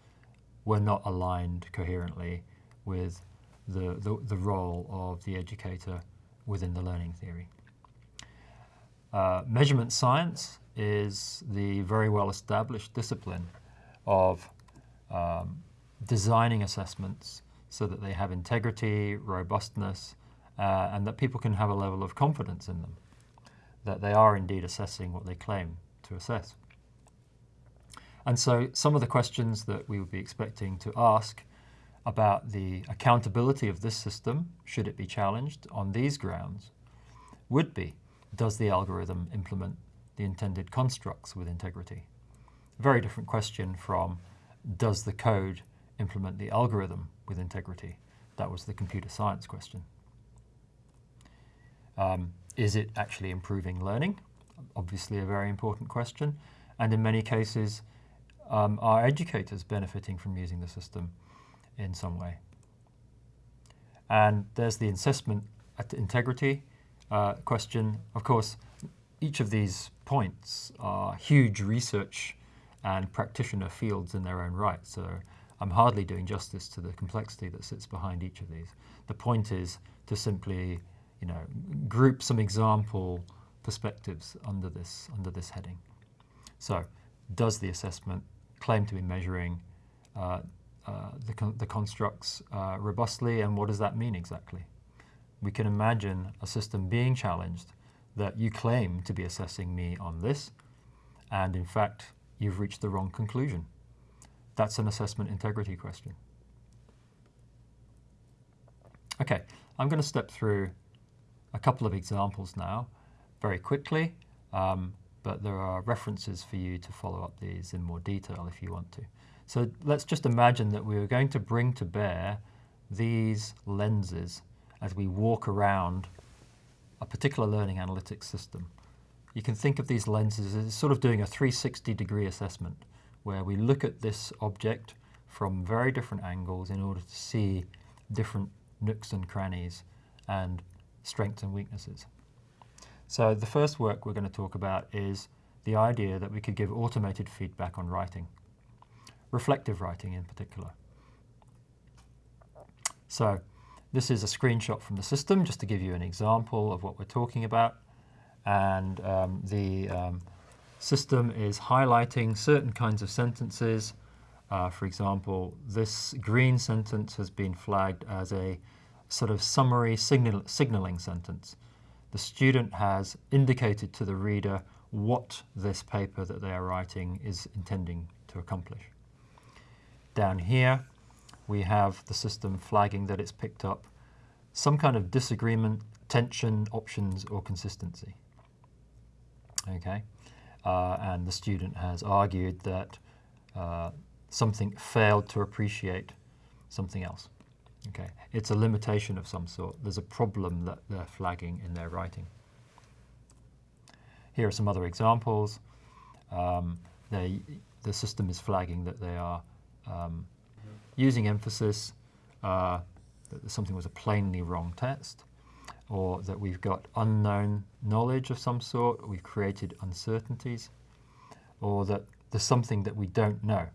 were not aligned coherently with the, the, the role of the educator within the learning theory. Uh, measurement science is the very well established discipline of um, designing assessments so that they have integrity, robustness, uh, and that people can have a level of confidence in them, that they are indeed assessing what they claim to assess. And so some of the questions that we would be expecting to ask about the accountability of this system, should it be challenged on these grounds, would be, does the algorithm implement the intended constructs with integrity? Very different question from, does the code implement the algorithm with integrity? That was the computer science question. Um, is it actually improving learning? Obviously a very important question. And in many cases, um, are educators benefiting from using the system in some way? And there's the assessment at integrity uh, question. Of course, each of these points are huge research and practitioner fields in their own right. So I'm hardly doing justice to the complexity that sits behind each of these. The point is to simply you know, group some example perspectives under this, under this heading. So does the assessment claim to be measuring uh, uh, the, con the, constructs uh, robustly and what does that mean exactly? We can imagine a system being challenged that you claim to be assessing me on this and in fact you've reached the wrong conclusion. That's an assessment integrity question. Okay, I'm going to step through a couple of examples now very quickly, um, but there are references for you to follow up these in more detail if you want to. So let's just imagine that we are going to bring to bear these lenses as we walk around a particular learning analytics system. You can think of these lenses as sort of doing a 360 degree assessment where we look at this object from very different angles in order to see different nooks and crannies and strengths and weaknesses. So the first work we're going to talk about is the idea that we could give automated feedback on writing, reflective writing in particular. So this is a screenshot from the system just to give you an example of what we're talking about. And um, the um, system is highlighting certain kinds of sentences Uh, for example, this green sentence has been flagged as a sort of summary signal signaling sentence. The student has indicated to the reader what this paper that they are writing is intending to accomplish. Down here, we have the system flagging that it's picked up some kind of disagreement, tension, options, or consistency. Okay, uh, and the student has argued that uh, something failed to appreciate something else. Okay, it's a limitation of some sort. There's a problem that they're flagging in their writing. Here are some other examples. Um, they, the system is flagging that they are um, using emphasis, uh, that something was a plainly wrong test, or that we've got unknown knowledge of some sort, we've created uncertainties, or that there's something that we don't know.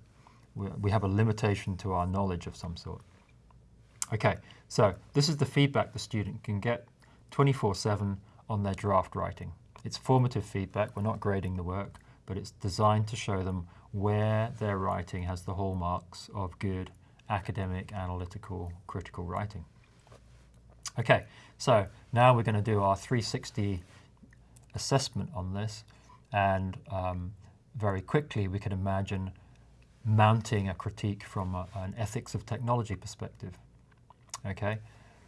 We, we have a limitation to our knowledge of some sort. Okay, so this is the feedback the student can get 24-7 on their draft writing. It's formative feedback, we're not grading the work, but it's designed to show them where their writing has the hallmarks of good academic, analytical, critical writing. Okay, so now we're going to do our 360 assessment on this and um, very quickly we can imagine mounting a critique from a, an ethics of technology perspective. Okay,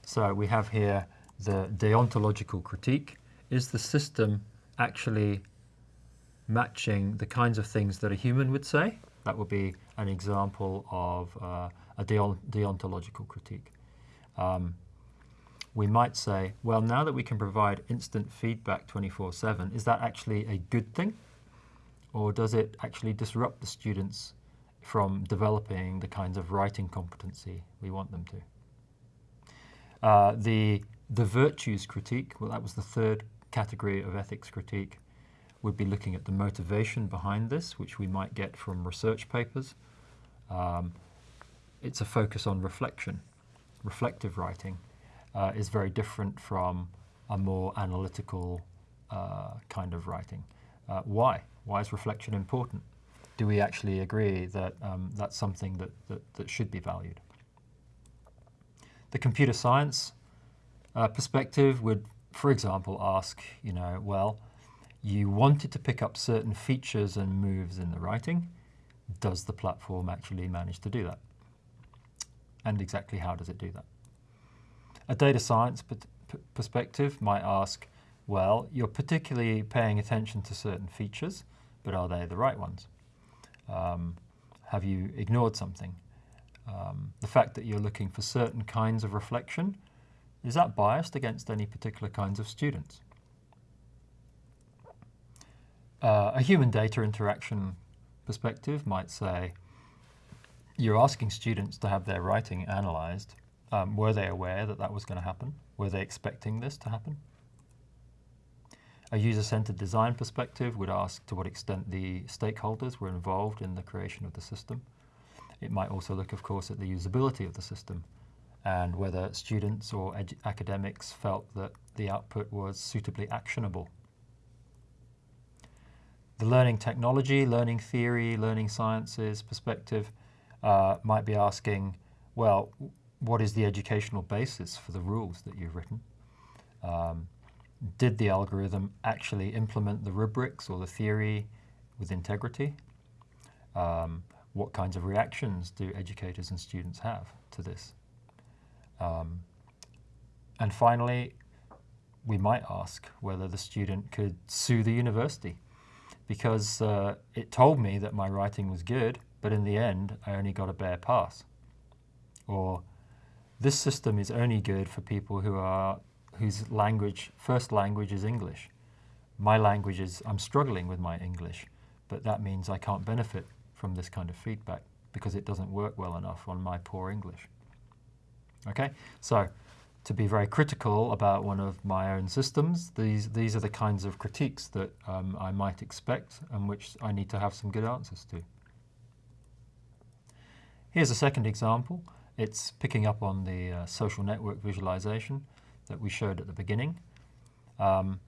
so we have here the deontological critique. Is the system actually matching the kinds of things that a human would say? That would be an example of uh, a deontological critique. Um, we might say, well, now that we can provide instant feedback 24-7, is that actually a good thing? Or does it actually disrupt the students from developing the kinds of writing competency we want them to? Uh, the, the virtues critique, well, that was the third category of ethics critique, would be looking at the motivation behind this, which we might get from research papers. Um, it's a focus on reflection. Reflective writing uh, is very different from a more analytical uh, kind of writing. Uh, why? Why is reflection important? Do we actually agree that um, that's something that, that, that, should be valued? The computer science uh, perspective would, for example, ask, you know, well, you wanted to pick up certain features and moves in the writing. Does the platform actually manage to do that? and exactly how does it do that. A data science perspective might ask, well, you're particularly paying attention to certain features, but are they the right ones? Um, have you ignored something? Um, the fact that you're looking for certain kinds of reflection, is that biased against any particular kinds of students? Uh, a human data interaction perspective might say, you're asking students to have their writing analysed. Um, were they aware that that was going to happen? Were they expecting this to happen? A user-centered design perspective would ask to what extent the stakeholders were involved in the creation of the system. It might also look, of course, at the usability of the system and whether students or academics felt that the output was suitably actionable. The learning technology, learning theory, learning sciences perspective uh, might be asking, well, what is the educational basis for the rules that you've written? Um, did the algorithm actually implement the rubrics or the theory with integrity? Um, what kinds of reactions do educators and students have to this? Um, and finally, we might ask whether the student could sue the university because uh, it told me that my writing was good, but in the end, I only got a bare pass. Or this system is only good for people who are whose language, first language is English. My language is, I'm struggling with my English, but that means I can't benefit from this kind of feedback because it doesn't work well enough on my poor English. Okay, so to be very critical about one of my own systems, these, these are the kinds of critiques that um, I might expect and which I need to have some good answers to. Here's a second example. It's picking up on the uh, social network visualization that we showed at the beginning. Um,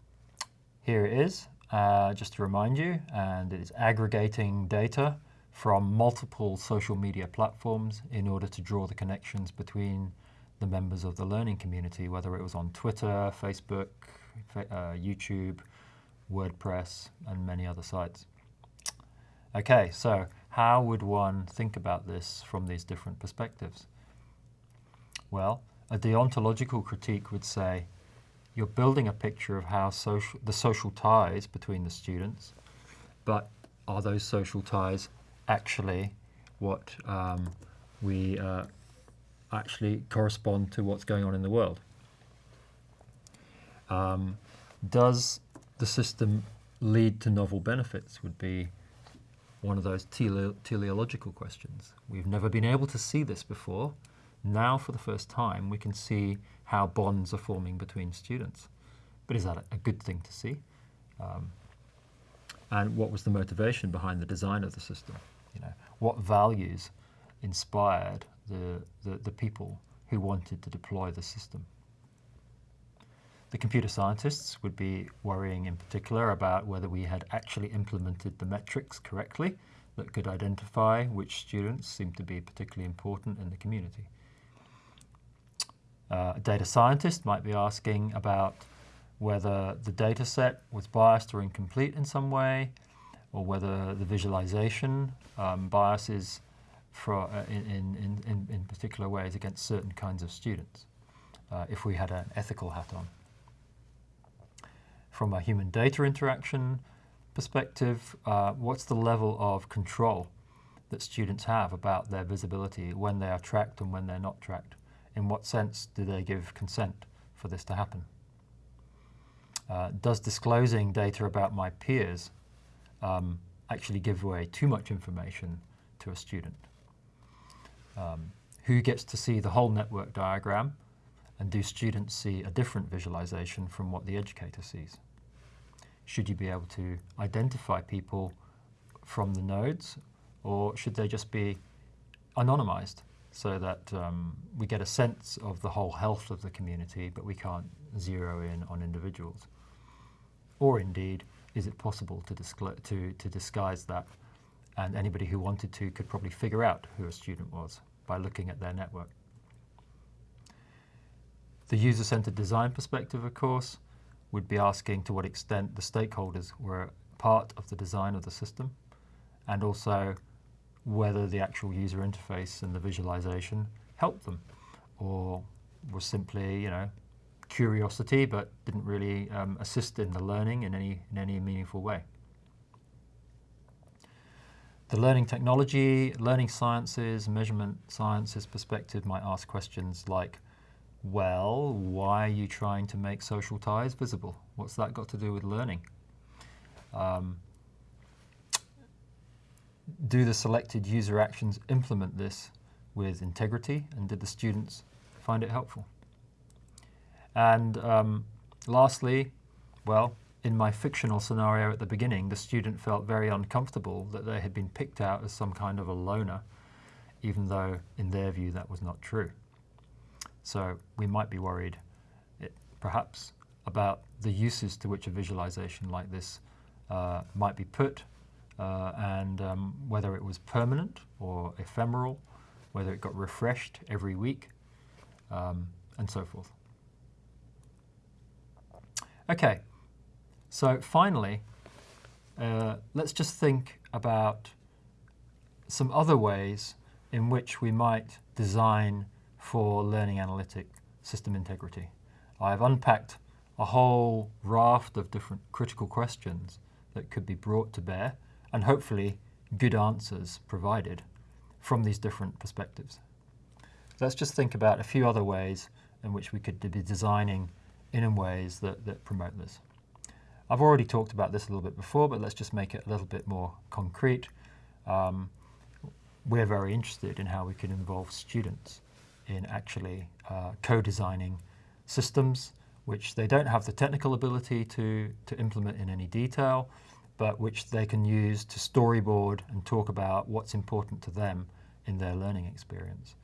here it is, uh, just to remind you, and it is aggregating data from multiple social media platforms in order to draw the connections between the members of the learning community, whether it was on Twitter, Facebook, uh, YouTube, WordPress, and many other sites. Okay, so how would one think about this from these different perspectives? Well, a deontological critique would say you're building a picture of how social, the social ties between the students, but are those social ties actually what um, we uh, actually correspond to what's going on in the world? Um, does the system lead to novel benefits would be one of those tele teleological questions. We've never been able to see this before. Now, for the first time, we can see how bonds are forming between students. But is that a good thing to see? Um, and what was the motivation behind the design of the system? You know, what values inspired the, the, the people who wanted to deploy the system? The computer scientists would be worrying in particular about whether we had actually implemented the metrics correctly that could identify which students seem to be particularly important in the community. Uh, a data scientist might be asking about whether the data set was biased or incomplete in some way, or whether the visualization um, biases for, uh, in, in, in, in, particular ways against certain kinds of students, uh, if we had an ethical hat on from a human data interaction perspective, uh, what's the level of control that students have about their visibility when they are tracked and when they're not tracked? In what sense do they give consent for this to happen? Uh, does disclosing data about my peers um, actually give away too much information to a student? Um, who gets to see the whole network diagram and do students see a different visualization from what the educator sees? Should you be able to identify people from the nodes or should they just be anonymized so that um, we get a sense of the whole health of the community but we can't zero in on individuals? Or indeed, is it possible to, to, to disguise that and anybody who wanted to could probably figure out who a student was by looking at their network? The user-centered design perspective, of course, would be asking to what extent the stakeholders were part of the design of the system and also whether the actual user interface and the visualization helped them or was simply, you know, curiosity but didn't really um, assist in the learning in any, in any meaningful way. The learning technology, learning sciences, measurement sciences perspective might ask questions like, well, why are you trying to make social ties visible? What's that got to do with learning? Um, do the selected user actions implement this with integrity and did the students find it helpful? And um, lastly, well, in my fictional scenario at the beginning, the student felt very uncomfortable that they had been picked out as some kind of a loner, even though in their view that was not true. So we might be worried, it, perhaps, about the uses to which a visualization like this uh, might be put uh, and um, whether it was permanent or ephemeral, whether it got refreshed every week, um, and so forth. Okay, so finally, uh, let's just think about some other ways in which we might design for learning analytic system integrity. I've unpacked a whole raft of different critical questions that could be brought to bear and hopefully good answers provided from these different perspectives. Let's just think about a few other ways in which we could be designing in ways that, that promote this. I've already talked about this a little bit before, but let's just make it a little bit more concrete. Um, we're very interested in how we can involve students in actually uh, co-designing systems which they don't have the technical ability to, to implement in any detail, but which they can use to storyboard and talk about what's important to them in their learning experience.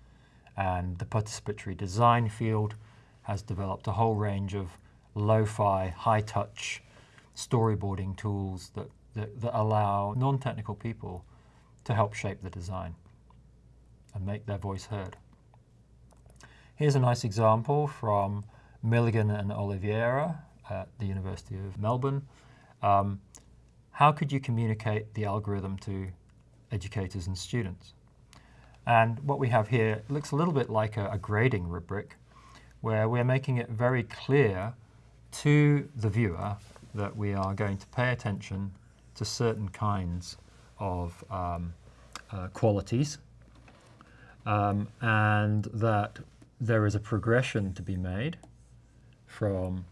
And the participatory design field has developed a whole range of lo-fi, high-touch storyboarding tools that, that, that allow non-technical people to help shape the design and make their voice heard. Here's a nice example from Milligan and Oliveira at the University of Melbourne. Um, how could you communicate the algorithm to educators and students? And what we have here looks a little bit like a, a grading rubric where we're making it very clear to the viewer that we are going to pay attention to certain kinds of um, uh, qualities um, and that there is a progression to be made from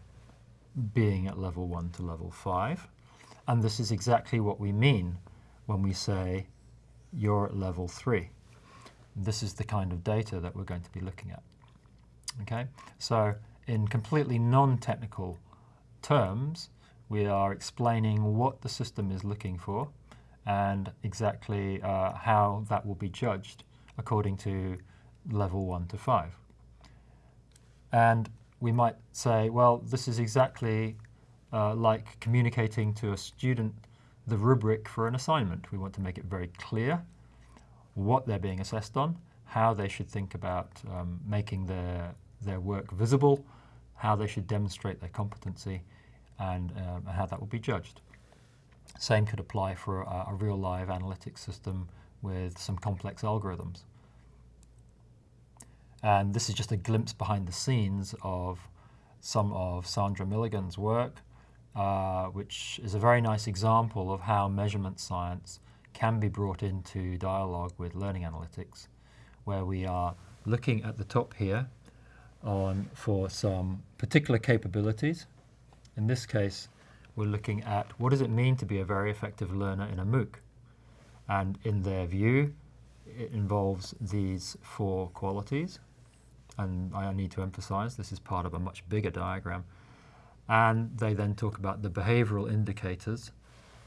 being at level 1 to level 5 and this is exactly what we mean when we say you're at level 3. This is the kind of data that we're going to be looking at. Okay, so in completely non-technical terms, we are explaining what the system is looking for and exactly uh, how that will be judged according to level 1 to 5. And we might say, well, this is exactly uh, like communicating to a student the rubric for an assignment. We want to make it very clear what they're being assessed on, how they should think about um, making their, their work visible, how they should demonstrate their competency, and um, how that will be judged. Same could apply for a, a real live analytics system with some complex algorithms. And this is just a glimpse behind the scenes of some of Sandra Milligan's work, uh, which is a very nice example of how measurement science can be brought into dialogue with learning analytics, where we are looking at the top here on for some particular capabilities. In this case, we're looking at what does it mean to be a very effective learner in a MOOC? And in their view, it involves these four qualities. And I need to emphasize this is part of a much bigger diagram. And they then talk about the behavioral indicators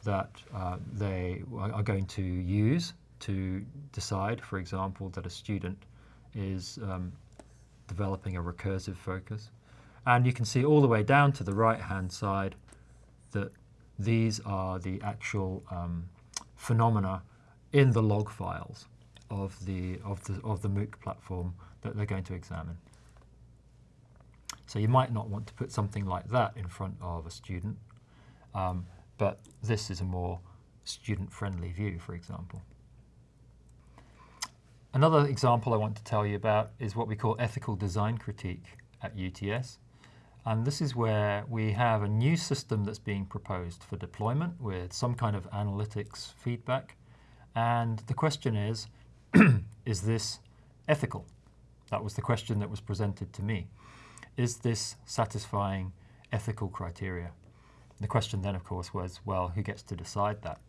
that uh, they are going to use to decide, for example, that a student is um, developing a recursive focus. And you can see all the way down to the right-hand side that these are the actual um, phenomena in the log files of the, of, the, of the MOOC platform that they're going to examine. So you might not want to put something like that in front of a student, um, but this is a more student-friendly view, for example. Another example I want to tell you about is what we call ethical design critique at UTS. And this is where we have a new system that's being proposed for deployment with some kind of analytics feedback. And the question is, is this ethical? That was the question that was presented to me. Is this satisfying ethical criteria? The question then, of course, was, well, who gets to decide that?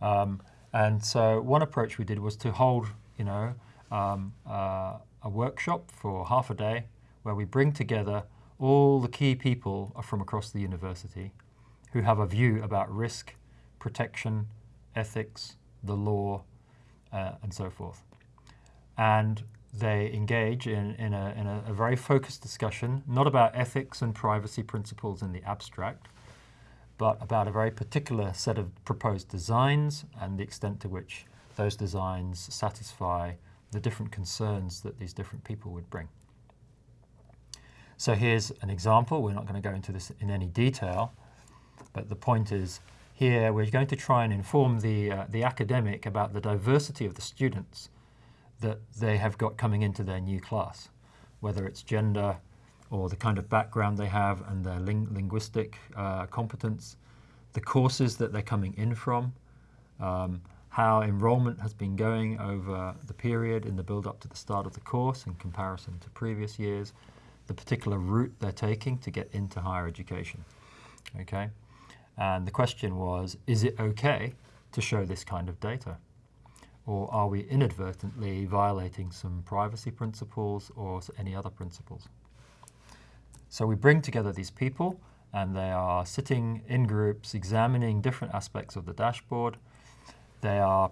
Um, and so one approach we did was to hold, you know, um, uh, a workshop for half a day where we bring together all the key people from across the university who have a view about risk, protection, ethics, the law, uh, and so forth. And they engage in, in, a, in a, a, very focused discussion, not about ethics and privacy principles in the abstract, but about a very particular set of proposed designs and the extent to which those designs satisfy the different concerns that these different people would bring. So here's an example. We're not going to go into this in any detail, but the point is here we're going to try and inform the, uh, the academic about the diversity of the students that they have got coming into their new class, whether it's gender or the kind of background they have and their ling linguistic uh, competence, the courses that they're coming in from, um, how enrollment has been going over the period in the build up to the start of the course in comparison to previous years, the particular route they're taking to get into higher education. Okay, and the question was, is it okay to show this kind of data? Or are we inadvertently violating some privacy principles or any other principles? So we bring together these people and they are sitting in groups examining different aspects of the dashboard. They are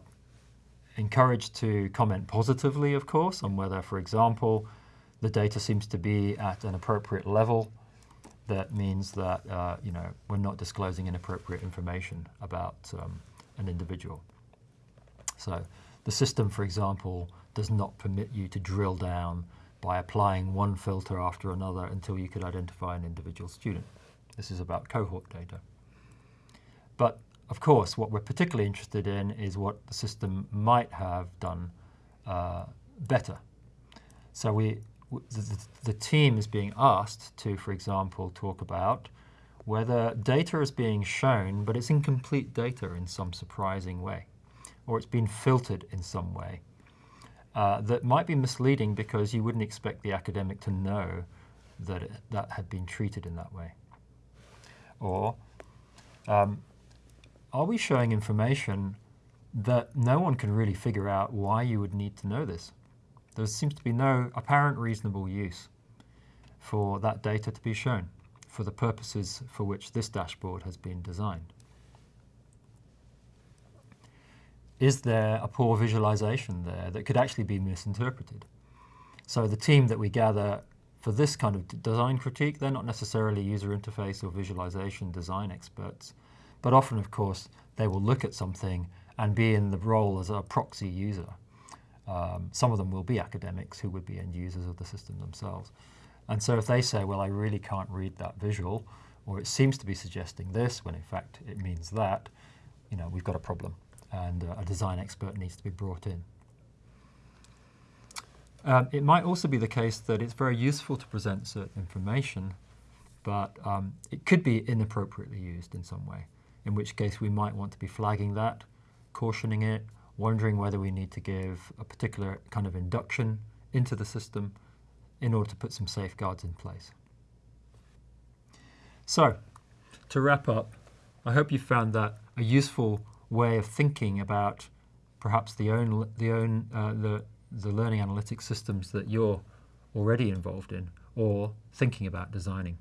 encouraged to comment positively, of course, on whether, for example, the data seems to be at an appropriate level. That means that uh, you know we're not disclosing inappropriate information about um, an individual. So the system, for example, does not permit you to drill down by applying one filter after another until you could identify an individual student. This is about cohort data. But of course, what we're particularly interested in is what the system might have done uh, better. So we, the, the team is being asked to, for example, talk about whether data is being shown, but it's incomplete data in some surprising way, or it's been filtered in some way uh, that might be misleading because you wouldn't expect the academic to know that it, that had been treated in that way. Or um, are we showing information that no one can really figure out why you would need to know this? There seems to be no apparent reasonable use for that data to be shown for the purposes for which this dashboard has been designed. Is there a poor visualization there that could actually be misinterpreted? So the team that we gather for this kind of design critique, they're not necessarily user interface or visualization design experts, but often, of course, they will look at something and be in the role as a proxy user. Um, some of them will be academics who would be end users of the system themselves. And so if they say, well, I really can't read that visual, or it seems to be suggesting this, when in fact it means that, you know, we've got a problem and uh, a design expert needs to be brought in. Um, it might also be the case that it's very useful to present certain information, but um, it could be inappropriately used in some way, in which case we might want to be flagging that, cautioning it, wondering whether we need to give a particular kind of induction into the system in order to put some safeguards in place. So, to wrap up, I hope you found that a useful way of thinking about perhaps the own the own uh, the the learning analytics systems that you're already involved in or thinking about designing.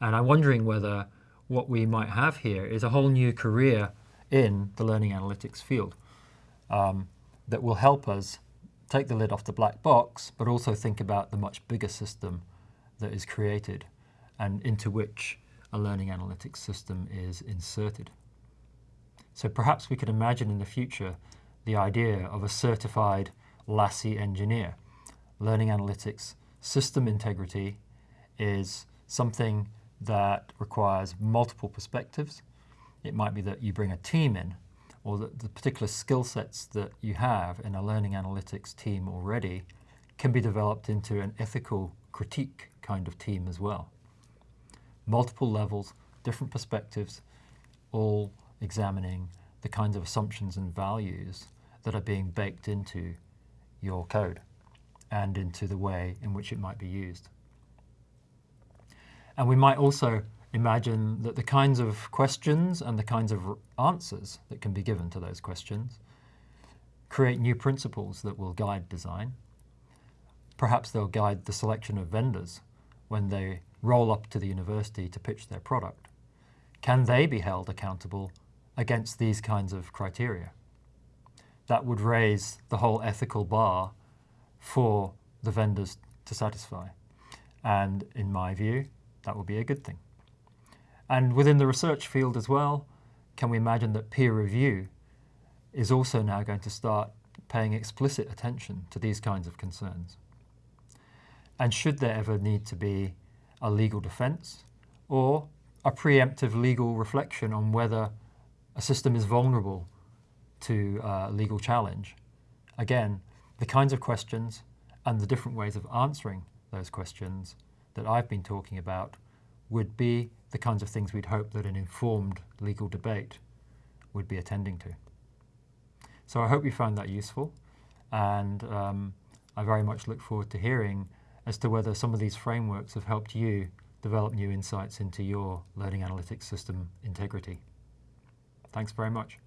And I'm wondering whether what we might have here is a whole new career in the learning analytics field um, that will help us take the lid off the black box, but also think about the much bigger system that is created and into which a learning analytics system is inserted. So perhaps we could imagine in the future the idea of a certified LASI engineer. Learning analytics system integrity is something that requires multiple perspectives. It might be that you bring a team in or that the particular skill sets that you have in a learning analytics team already can be developed into an ethical critique kind of team as well. Multiple levels, different perspectives, all examining the kinds of assumptions and values that are being baked into your code and into the way in which it might be used. And we might also imagine that the kinds of questions and the kinds of answers that can be given to those questions create new principles that will guide design. Perhaps they'll guide the selection of vendors when they roll up to the university to pitch their product. Can they be held accountable against these kinds of criteria. That would raise the whole ethical bar for the vendors to satisfy. And in my view, that would be a good thing. And within the research field as well, can we imagine that peer review is also now going to start paying explicit attention to these kinds of concerns? And should there ever need to be a legal defense or a preemptive legal reflection on whether a system is vulnerable to uh, legal challenge. Again, the kinds of questions and the different ways of answering those questions that I've been talking about would be the kinds of things we'd hope that an informed legal debate would be attending to. So I hope you found that useful and um, I very much look forward to hearing as to whether some of these frameworks have helped you develop new insights into your learning analytics system integrity. Thanks very much.